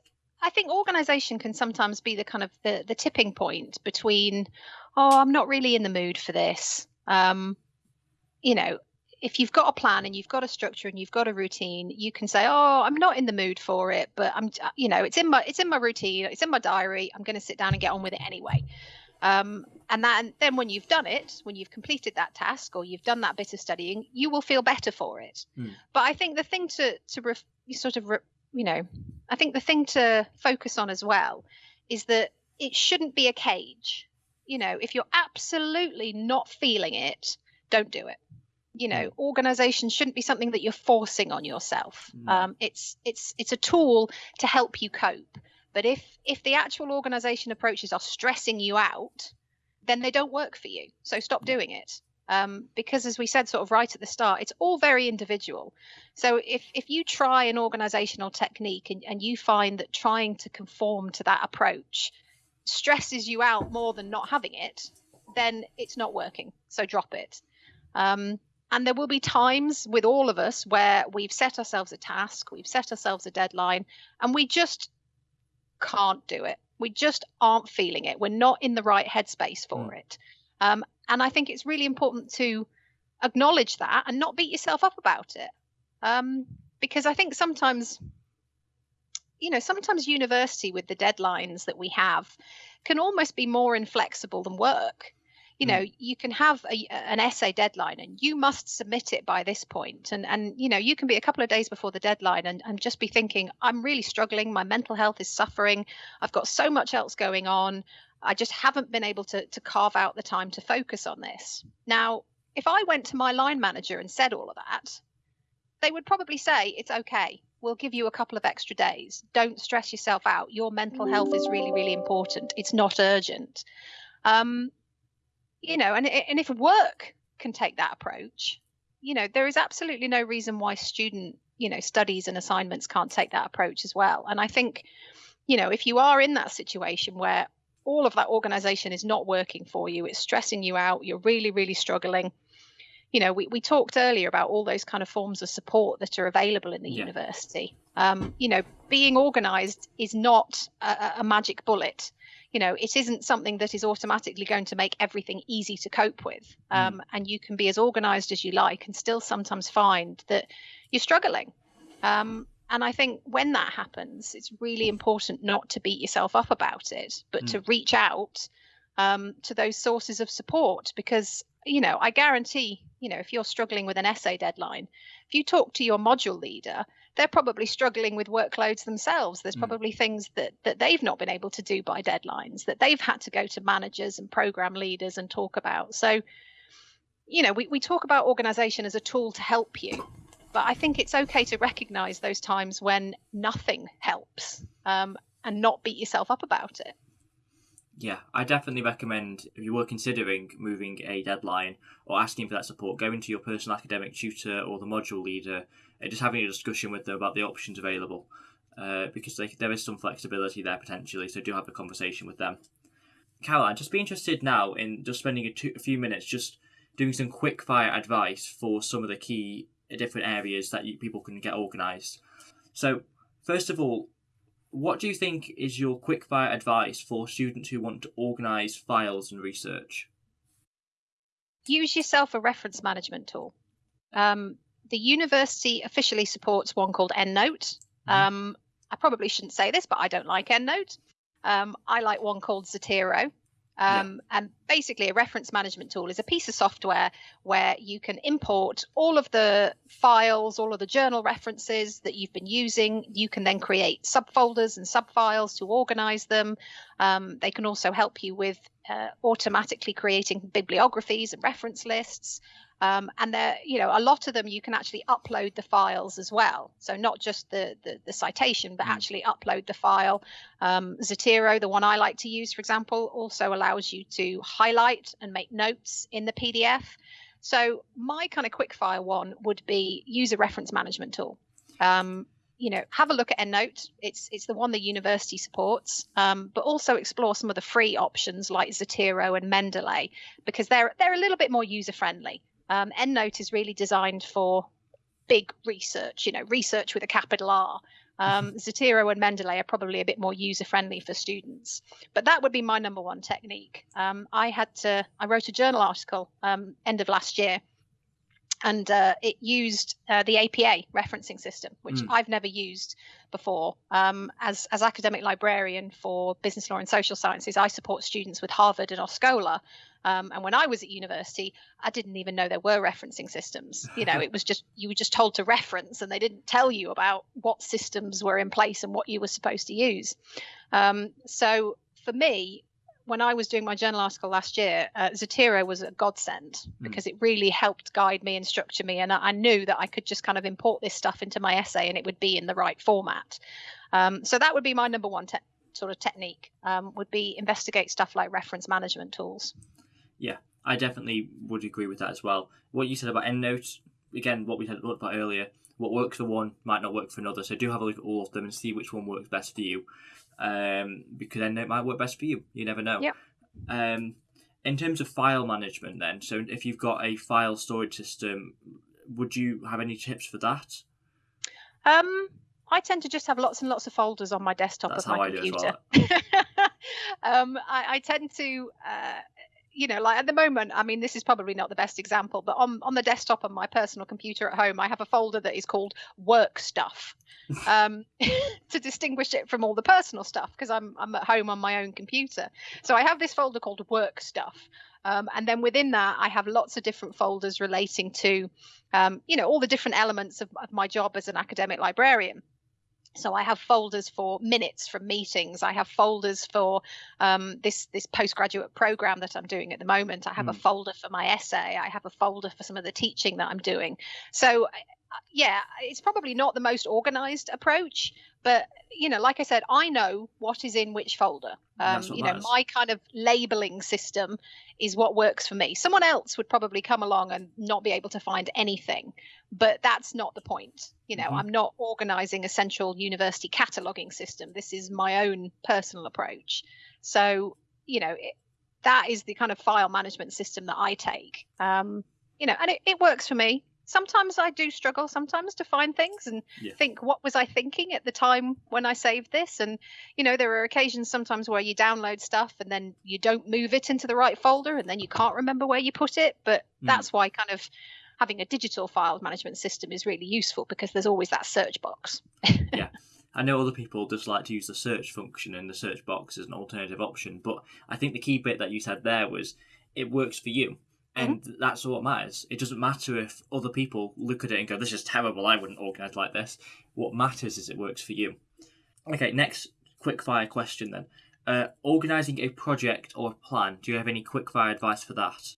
I think organization can sometimes be the kind of the, the tipping point between, oh, I'm not really in the mood for this. Um, you know, if you've got a plan and you've got a structure and you've got a routine, you can say, "Oh, I'm not in the mood for it, but I'm, you know, it's in my it's in my routine, it's in my diary. I'm going to sit down and get on with it anyway." Um, and that, and then when you've done it, when you've completed that task or you've done that bit of studying, you will feel better for it. Mm. But I think the thing to to ref, sort of re, you know, I think the thing to focus on as well is that it shouldn't be a cage. You know, if you're absolutely not feeling it, don't do it. You know, mm. organization shouldn't be something that you're forcing on yourself. Mm. Um, it's it's it's a tool to help you cope. But if if the actual organization approaches are stressing you out, then they don't work for you. So stop mm. doing it um, because as we said sort of right at the start it's all very individual. So if if you try an organizational technique and, and you find that trying to conform to that approach stresses you out more than not having it then it's not working. So drop it. Um, and there will be times with all of us where we've set ourselves a task we've set ourselves a deadline and we just can't do it. We just aren't feeling it. We're not in the right headspace for mm. it um, and I think it's really important to acknowledge that and not beat yourself up about it. Um, because I think sometimes, you know, sometimes university with the deadlines that we have can almost be more inflexible than work. You know, mm. you can have a, an essay deadline and you must submit it by this point. And, and you know, you can be a couple of days before the deadline and, and just be thinking, I'm really struggling. My mental health is suffering. I've got so much else going on. I just haven't been able to, to carve out the time to focus on this. Now, if I went to my line manager and said all of that, they would probably say, It's okay. We'll give you a couple of extra days. Don't stress yourself out. Your mental health is really, really important. It's not urgent. Um, you know, and, and if work can take that approach, you know, there is absolutely no reason why student, you know, studies and assignments can't take that approach as well. And I think, you know, if you are in that situation where all of that organization is not working for you it's stressing you out you're really really struggling you know we, we talked earlier about all those kind of forms of support that are available in the yeah. university um, you know being organized is not a, a, magic bullet you know it isn't something that is automatically going to make everything easy to cope with mm. um, mm. and you can be as organized as you like and still sometimes find that you're struggling um, and I think when that happens, it's really important not to beat yourself up about it, but mm. to reach out um, to those sources of support because, you know, I guarantee, you know, if you're struggling with an essay deadline, if you talk to your module leader, they're probably struggling with workloads themselves. There's mm. probably things that that they've not been able to do by deadlines that they've had to go to managers and program leaders and talk about. So, you know, we, we talk about organization as a tool to help you, but I think it's okay to recognize those times when nothing helps um, and not beat yourself up about it. Yeah, I definitely recommend if you were considering moving a deadline or asking for that support, going to your personal academic tutor or the module leader and just having a discussion with them about the options available. Uh, because like, there is some flexibility there potentially, so do have a conversation with them. Caroline, just be interested now in just spending a, two, a few minutes just doing some quick fire advice for some of the key different areas that you, people can get organised. So, first of all, what do you think is your quickfire advice for students who want to organise files and research? Use yourself a reference management tool. Um, the university officially supports one called EndNote. Mm-hmm. Um, I probably shouldn't say this, but I don't like EndNote. Um, I like one called Zotero. Um, yeah. And basically, a reference management tool is a piece of software where you can import all of the files, all of the journal references that you've been using. You can then create subfolders and subfiles to organize them. Um, they can also help you with uh, automatically creating bibliographies and reference lists. Um, and there, you know, a lot of them you can actually upload the files as well. So not just the the, the citation, but mm. actually upload the file. Um, Zotero, the one I like to use, for example, also allows you to highlight and make notes in the PDF. So my kind of quickfire one would be use a reference management tool. Um, you know, have a look at EndNote. It's it's the one the university supports, um, but also explore some of the free options like Zotero and Mendeley because they're they're a little bit more user friendly. Um, EndNote is really designed for big research, you know, research with a capital R. Um, Zotero and Mendeley are probably a bit more user friendly for students, but that would be my number one technique. Um, I had to, I wrote a journal article um, end of last year and uh, it used uh, the APA referencing system, which mm. I've never used before. Um, as as academic librarian for business law and social sciences, I support students with Harvard and Oscola. Um, and when I was at university, I didn't even know there were referencing systems. You know, it was just you were just told to reference, and they didn't tell you about what systems were in place and what you were supposed to use. Um, so for me, when I was doing my journal article last year, uh, Zotero was a godsend mm. because it really helped guide me and structure me. And I, I, knew that I could just kind of import this stuff into my essay and it would be in the right format. Um, so that would be my number one te- sort of technique um, would be investigate stuff like reference management tools. Yeah, I definitely would agree with that as well. What you said about EndNote, again, what we had looked about earlier, what works for one might not work for another. So do have a look at all of them and see which one works best for you um, because then it might work best for you. You never know. Yeah. Um, in terms of file management, then, so if you've got a file storage system, would you have any tips for that? Um, I tend to just have lots and lots of folders on my desktop That's of my computer. Well. um, I, I, tend to uh, you know, like at the moment, I mean, this is probably not the best example, but on, on the desktop on my personal computer at home, I have a folder that is called work stuff um, to distinguish it from all the personal stuff because I'm, I'm at home on my own computer. So I have this folder called work stuff. Um, and then within that, I have lots of different folders relating to, um, you know, all the different elements of, of my job as an academic librarian. So I have folders for minutes from meetings. I have folders for um, this this postgraduate program that I'm doing at the moment. I have mm. a hmm. folder for my essay. I have a folder for some of the teaching that I'm doing. So yeah, it's probably not the most organized approach, but you know, like I said, I know what is in which folder. Um, you know, my kind of labeling system is what works for me. Someone else would probably come along and not be able to find anything, but that's not the point. You know, mm-hmm. I'm not organizing a central university cataloging system. This is my own personal approach. So, you know, it, that is the kind of file management system that I take. Um, you know, and it, it works for me sometimes I do struggle sometimes to find things and yeah. think what was I thinking at the time when I saved this and you know there are occasions sometimes where you download stuff and then you don't move it into the right folder and then you can't remember where you put it but mm. that's why kind of having a digital file management system is really useful because there's always that search box yeah I know other people just like to use the search function in the search box as an alternative option but I think the key bit that you said there was it works for you Mm-hmm. and mm-hmm. that's what matters. It doesn't matter if other people look at it and go, "This is terrible. I wouldn't organise like this." What matters is it works for you. Okay, next quick fire question then. Uh, organising a project or a plan. Do you have any quick fire advice for that?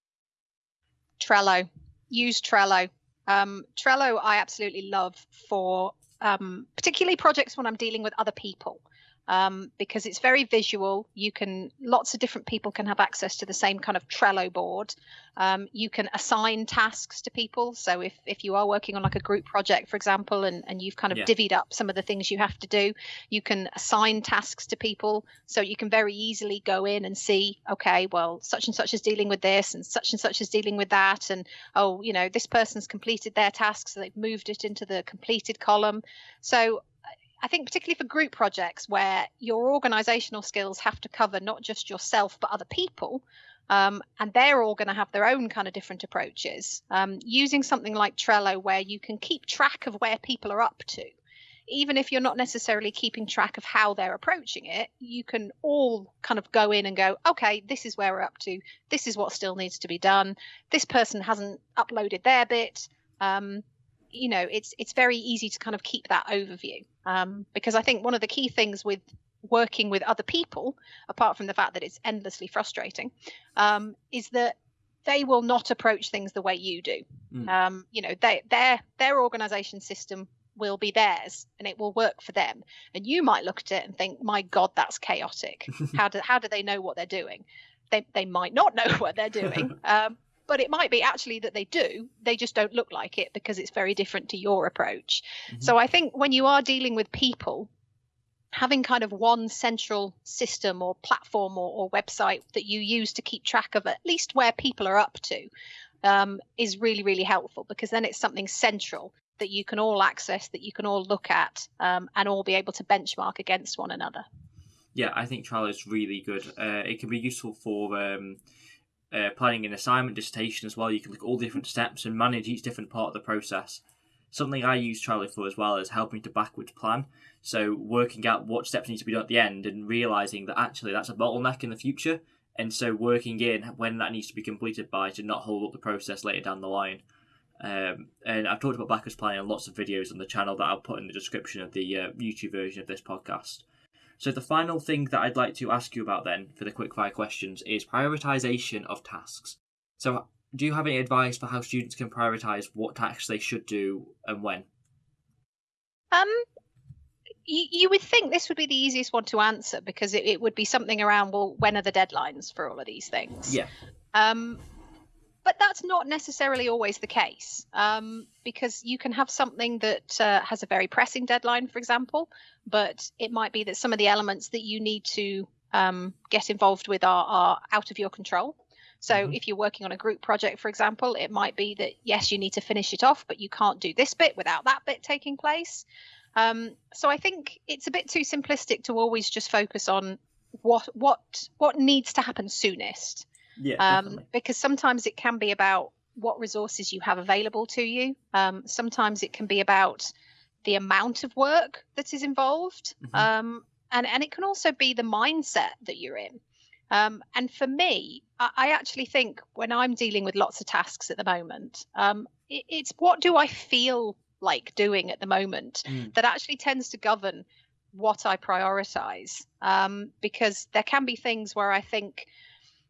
Trello. Use Trello. Um, Trello, I absolutely love for um, particularly projects when I'm dealing with other people um, because it's very visual. You can lots of different people can have access to the same kind of Trello board. Um, you can assign tasks to people. So if if you are working on like a group project, for example, and and you've kind of yeah. divvied up some of the things you have to do, you can assign tasks to people. So you can very easily go in and see, okay, well, such and such is dealing with this, and such and such is dealing with that, and oh, you know, this person's completed their task, so they've moved it into the completed column. So I think particularly for group projects where your organizational skills have to cover not just yourself but other people, um, and they're all going to have their own kind of different approaches. Um, using something like Trello where you can keep track of where people are up to, even if you're not necessarily keeping track of how they're approaching it, you can all kind of go in and go, okay, this is where we're up to. This is what still needs to be done. This person hasn't uploaded their bit. Um, you know it's it's very easy to kind of keep that overview um, because I think one of the key things with working with other people, apart from the fact that it's endlessly frustrating, um, is that they will not approach things the way you do. Mm. Um, you know, they, their their organization system will be theirs and it will work for them. And you might look at it and think, "My God, that's chaotic. how do how do they know what they're doing?" They they might not know what they're doing. Um, but it might be actually that they do they just don't look like it because it's very different to your approach mm-hmm. so i think when you are dealing with people having kind of one central system or platform or, or website that you use to keep track of at least where people are up to um, is really really helpful because then it's something central that you can all access, that you can all look at, um, and all be able to benchmark against one another. Yeah, I think Trello is really good. Uh, it can be useful for um, uh, planning an assignment, dissertation as well. You can look at all different steps and manage each different part of the process. Something I use Trello for as well is helping to backwards plan. So working out what steps need to be done at the end and realizing that actually that's a bottleneck in the future. And so working in when that needs to be completed by to not hold up the process later down the line. Um, and I've talked about backwards planning in lots of videos on the channel that I'll put in the description of the uh, YouTube version of this podcast. So the final thing that I'd like to ask you about then for the quickfire questions is prioritization of tasks. So do you have any advice for how students can prioritize what tasks they should do and when? Um, you, you would think this would be the easiest one to answer because it, it would be something around well, when are the deadlines for all of these things? Yeah. Um, but that's not necessarily always the case um, because you can have something that uh, has a very pressing deadline, for example, but it might be that some of the elements that you need to um, get involved with are, are, out of your control. So mm-hmm. if you're working on a group project, for example, it might be that yes, you need to finish it off, but you can't do this bit without that bit taking place. Um, so I think it's a bit too simplistic to always just focus on what what what needs to happen soonest. Yeah, um, because sometimes it can be about what resources you have available to you. Um, sometimes it can be about the amount of work that is involved, mm-hmm. um, and and it can also be the mindset that you're in. Um, and for me, I, I, actually think when I'm dealing with lots of tasks at the moment, um, it, it's what do I feel like doing at the moment mm. that actually tends to govern what I prioritize. Um, because there can be things where I think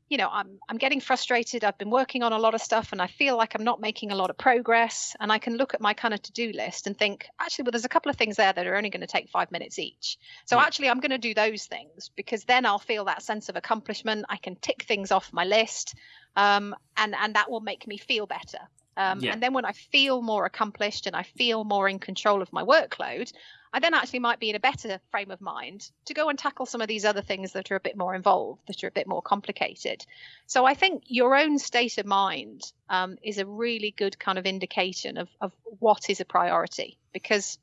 you know i'm i'm getting frustrated. I've been working on a lot of stuff and i feel like i'm not making a lot of progress. And i can look at my kind of to-do list and think actually well there's a couple of things there that are only going to take 5 minutes each. So yeah. actually i'm going to do those things because then i'll feel that sense of accomplishment. I can tick things off my list um, and and that will make me feel better. Um, yeah. And then when I feel more accomplished and I feel more in control of my workload, I then actually might be in a better frame of mind to go and tackle some of these other things that are a bit more involved, that are a bit more complicated. So I think your own state of mind um, is a really good kind of indication of, of what is a priority because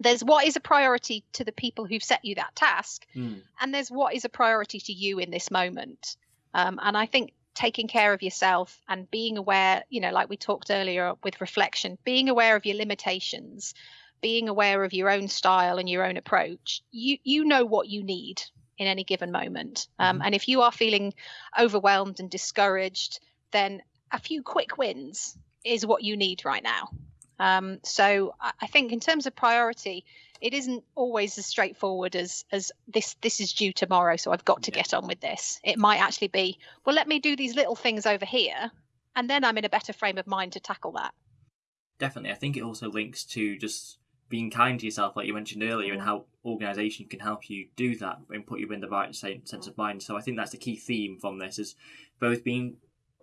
there's what is a priority to the people who've set you that task, mm. and there's what is a priority to you in this moment. Um, and I think taking care of yourself and being aware, you know, like we talked earlier with reflection, being aware of your limitations being aware of your own style and your own approach, you you know what you need in any given moment. Um, mm-hmm. And if you are feeling overwhelmed and discouraged, then a few quick wins is what you need right now. Um, so I think in terms of priority, it isn't always as straightforward as as this this is due tomorrow, so I've got to yeah. get on with this. It might actually be, well, let me do these little things over here, and then I'm in a better frame of mind to tackle that. Definitely, I think it also links to just being kind to yourself, like you mentioned earlier, and how organisation can help you do that and put you in the right sense of mind. So I think that's the key theme from this is both being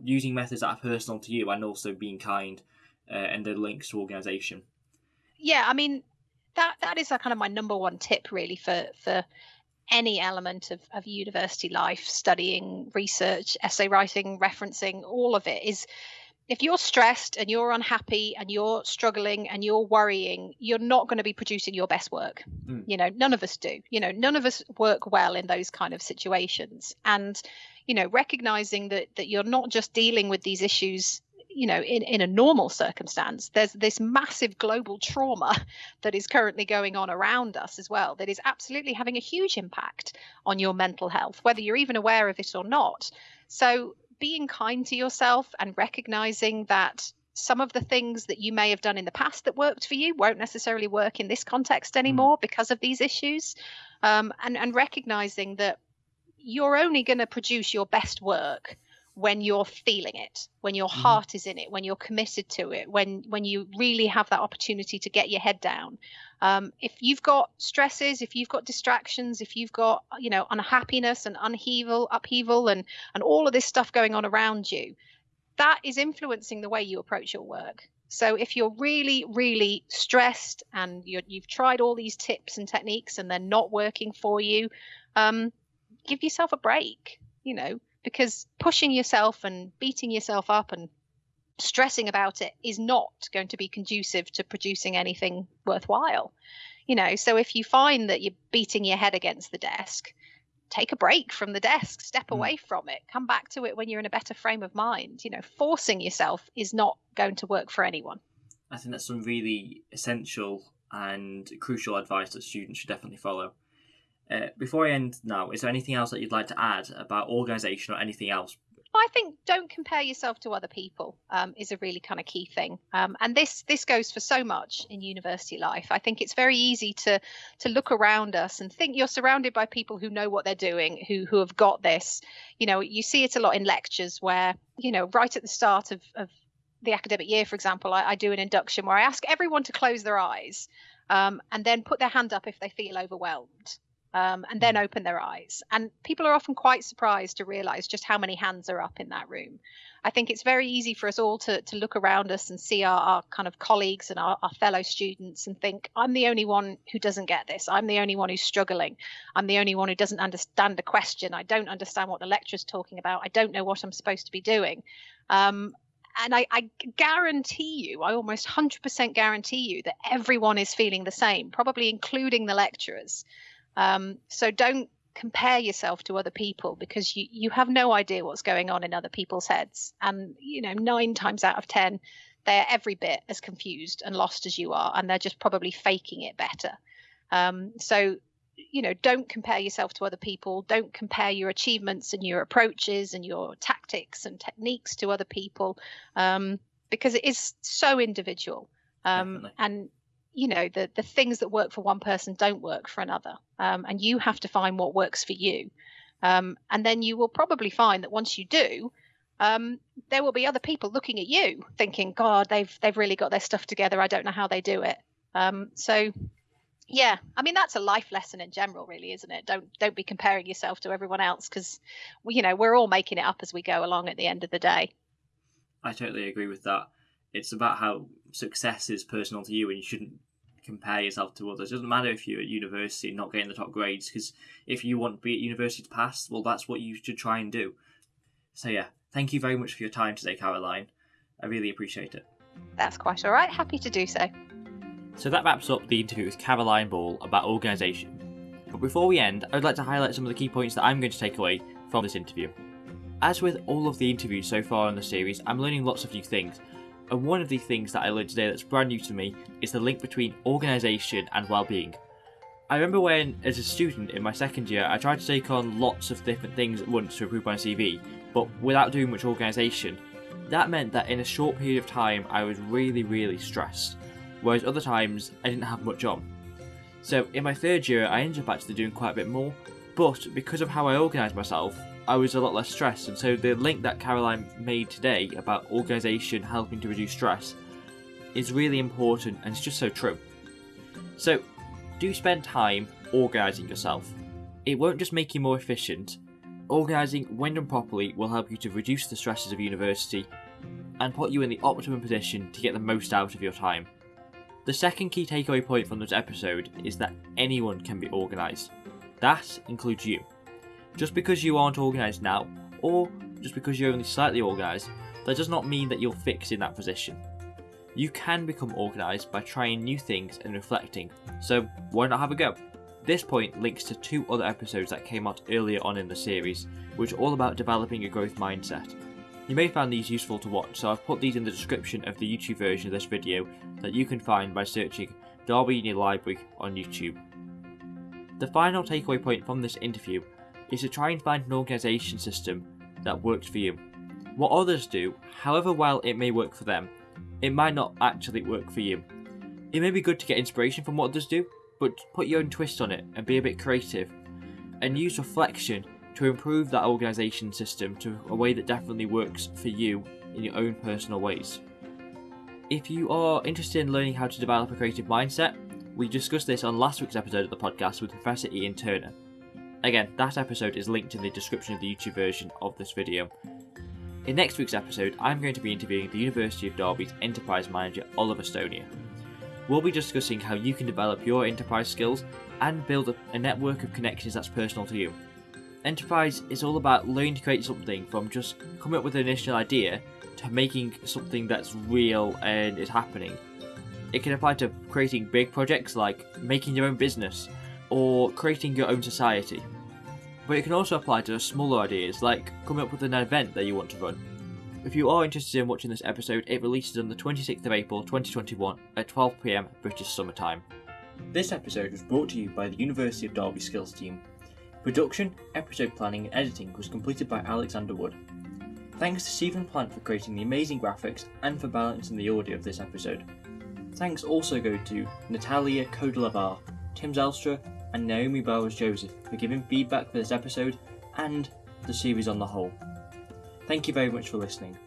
using methods that are personal to you and also being kind uh, and the links to organisation. Yeah, I mean that that is a kind of my number one tip really for for any element of, of university life, studying, research, essay writing, referencing, all of it is if you're stressed and you're unhappy and you're struggling and you're worrying, you're not going to be producing your best work. Mm. You know, none of us do. You know, none of us work well in those kind of situations. And, you know, recognizing that that you're not just dealing with these issues you know in, in a normal circumstance there's this massive global trauma that is currently going on around us as well that is absolutely having a huge impact on your mental health whether you're even aware of it or not so being kind to yourself and recognizing that some of the things that you may have done in the past that worked for you won't necessarily work in this context mm. anymore mm. because of these issues um, and, and recognizing that you're only going to produce your best work when you're feeling it when your mm-hmm. heart is in it when you're committed to it when when you really have that opportunity to get your head down. Um, if you've got stresses if you've got distractions if you've got you know unhappiness and upheaval upheaval and and all of this stuff going on around you that is influencing the way you approach your work. So if you're really really stressed and you have tried all these tips and techniques and they're not working for you um, give yourself a break you know because pushing yourself and beating yourself up and stressing about it is not going to be conducive to producing anything worthwhile. You know, so if you find that you're beating your head against the desk, take a break from the desk, step mm. away from it, come back to it when you're in a better frame of mind. You know, forcing yourself is not going to work for anyone. I think that's some really essential and crucial advice that students should definitely follow. Uh, before I end now, is there anything else that you'd like to add about organisation or anything else I think don't compare yourself to other people um, is a really kind of key thing, um, and this this goes for so much in university life. I think it's very easy to to look around us and think you're surrounded by people who know what they're doing, who who have got this. You know, you see it a lot in lectures where you know right at the start of, of the academic year, for example, I, I do an induction where I ask everyone to close their eyes um, and then put their hand up if they feel overwhelmed um, and then mm. open their eyes. And people are often quite surprised to realize just how many hands are up in that room. I think it's very easy for us all to, to look around us and see our, our kind of colleagues and our, our fellow students and think, I'm the only one who doesn't get this. I'm the only one who's struggling. I'm the only one who doesn't understand the question. I don't understand what the lecturer's talking about. I don't know what I'm supposed to be doing. Um, and I, I, guarantee you, I almost 100% guarantee you that everyone is feeling the same, probably including the lecturers. Um, so don't compare yourself to other people because you, you have no idea what's going on in other people's heads. And, you know, nine times out of 10, they're every bit as confused and lost as you are, and they're just probably faking it better. Um, so, you know, don't compare yourself to other people. Don't compare your achievements and your approaches and your tactics and techniques to other people um, because it is so individual. Um, and you know the the things that work for one person don't work for another. Um, and you have to find what works for you. Um, and then you will probably find that once you do um, there will be other people looking at you thinking god they've they've really got their stuff together. I don't know how they do it. Um, so yeah i mean that's a life lesson in general really isn't it? Don't don't be comparing yourself to everyone else because you know we're all making it up as we go along at the end of the day. I totally agree with that. It's about how success is personal to you and you shouldn't compare yourself to others. It doesn't matter if you're at university and not getting the top grades, because if you want to be at university to pass, well, that's what you should try and do. So, yeah, thank you very much for your time today, Caroline. I really appreciate it. That's quite all right. Happy to do so. So, that wraps up the interview with Caroline Ball about organisation. But before we end, I'd like to highlight some of the key points that I'm going to take away from this interview. As with all of the interviews so far in the series, I'm learning lots of new things, and one of the things that I learned today that's brand new to me is the link between organisation and well-being. I remember when, as a student in my second year, I tried to take on lots of different things at once to improve my CV, but without doing much organisation. That meant that in a short period of time, I was really, really stressed, whereas other times I didn't have much on. So in my third year, I ended up actually doing quite a bit more, but because of how I organised myself, I was a lot less stressed. And so the link that Caroline made today about organisation helping to reduce stress is really important and it's just so true. So do spend time organising yourself. It won't just make you more efficient. Organising when done properly will help you to reduce the stresses of university and put you in the optimum position to get the most out of your time. The second key takeaway point from this episode is that anyone can be organised. That includes you. Just because you aren't organised now, or just because you're only slightly organised, that does not mean that you're fixed in that position. You can become organised by trying new things and reflecting, so why not have a go? This point links to two other episodes that came out earlier on in the series, which are all about developing a growth mindset. You may find these useful to watch, so I've put these in the description of the YouTube version of this video that you can find by searching Derby Uni Library on YouTube. The final takeaway point from this interview is to try and find an organisation system that works for you. What others do, however well it may work for them, it might not actually work for you. It may be good to get inspiration from what others do, but put your own twist on it and be a bit creative, and use reflection to improve that organisation system to a way that definitely works for you in your own personal ways. If you are interested in learning how to develop a creative mindset, we discussed this on last week's episode of the podcast with Professor Ian Turner. Again, that episode is linked in the description of the YouTube version of this video. In next week's episode, I'm going to be interviewing the University of Derby's Enterprise Manager Oliver Stonier. We'll be discussing how you can develop your enterprise skills and build a network of connections that's personal to you. Enterprise is all about learning to create something from just coming up with an initial idea to making something that's real and is happening. It can apply to creating big projects like making your own business or creating your own society. But it can also apply to smaller ideas like coming up with an event that you want to run. If you are interested in watching this episode, it releases on the 26th of April 2021 at 12pm British Summer Time. This episode was brought to you by the University of Derby Skills team. Production, episode planning, and editing was completed by Alexander Wood. Thanks to Stephen Plant for creating the amazing graphics and for balancing the audio of this episode. Thanks also go to Natalia Kodelavar, Tim Zelstra, and Naomi Bowers Joseph for giving feedback for this episode and the series on the whole. Thank you very much for listening.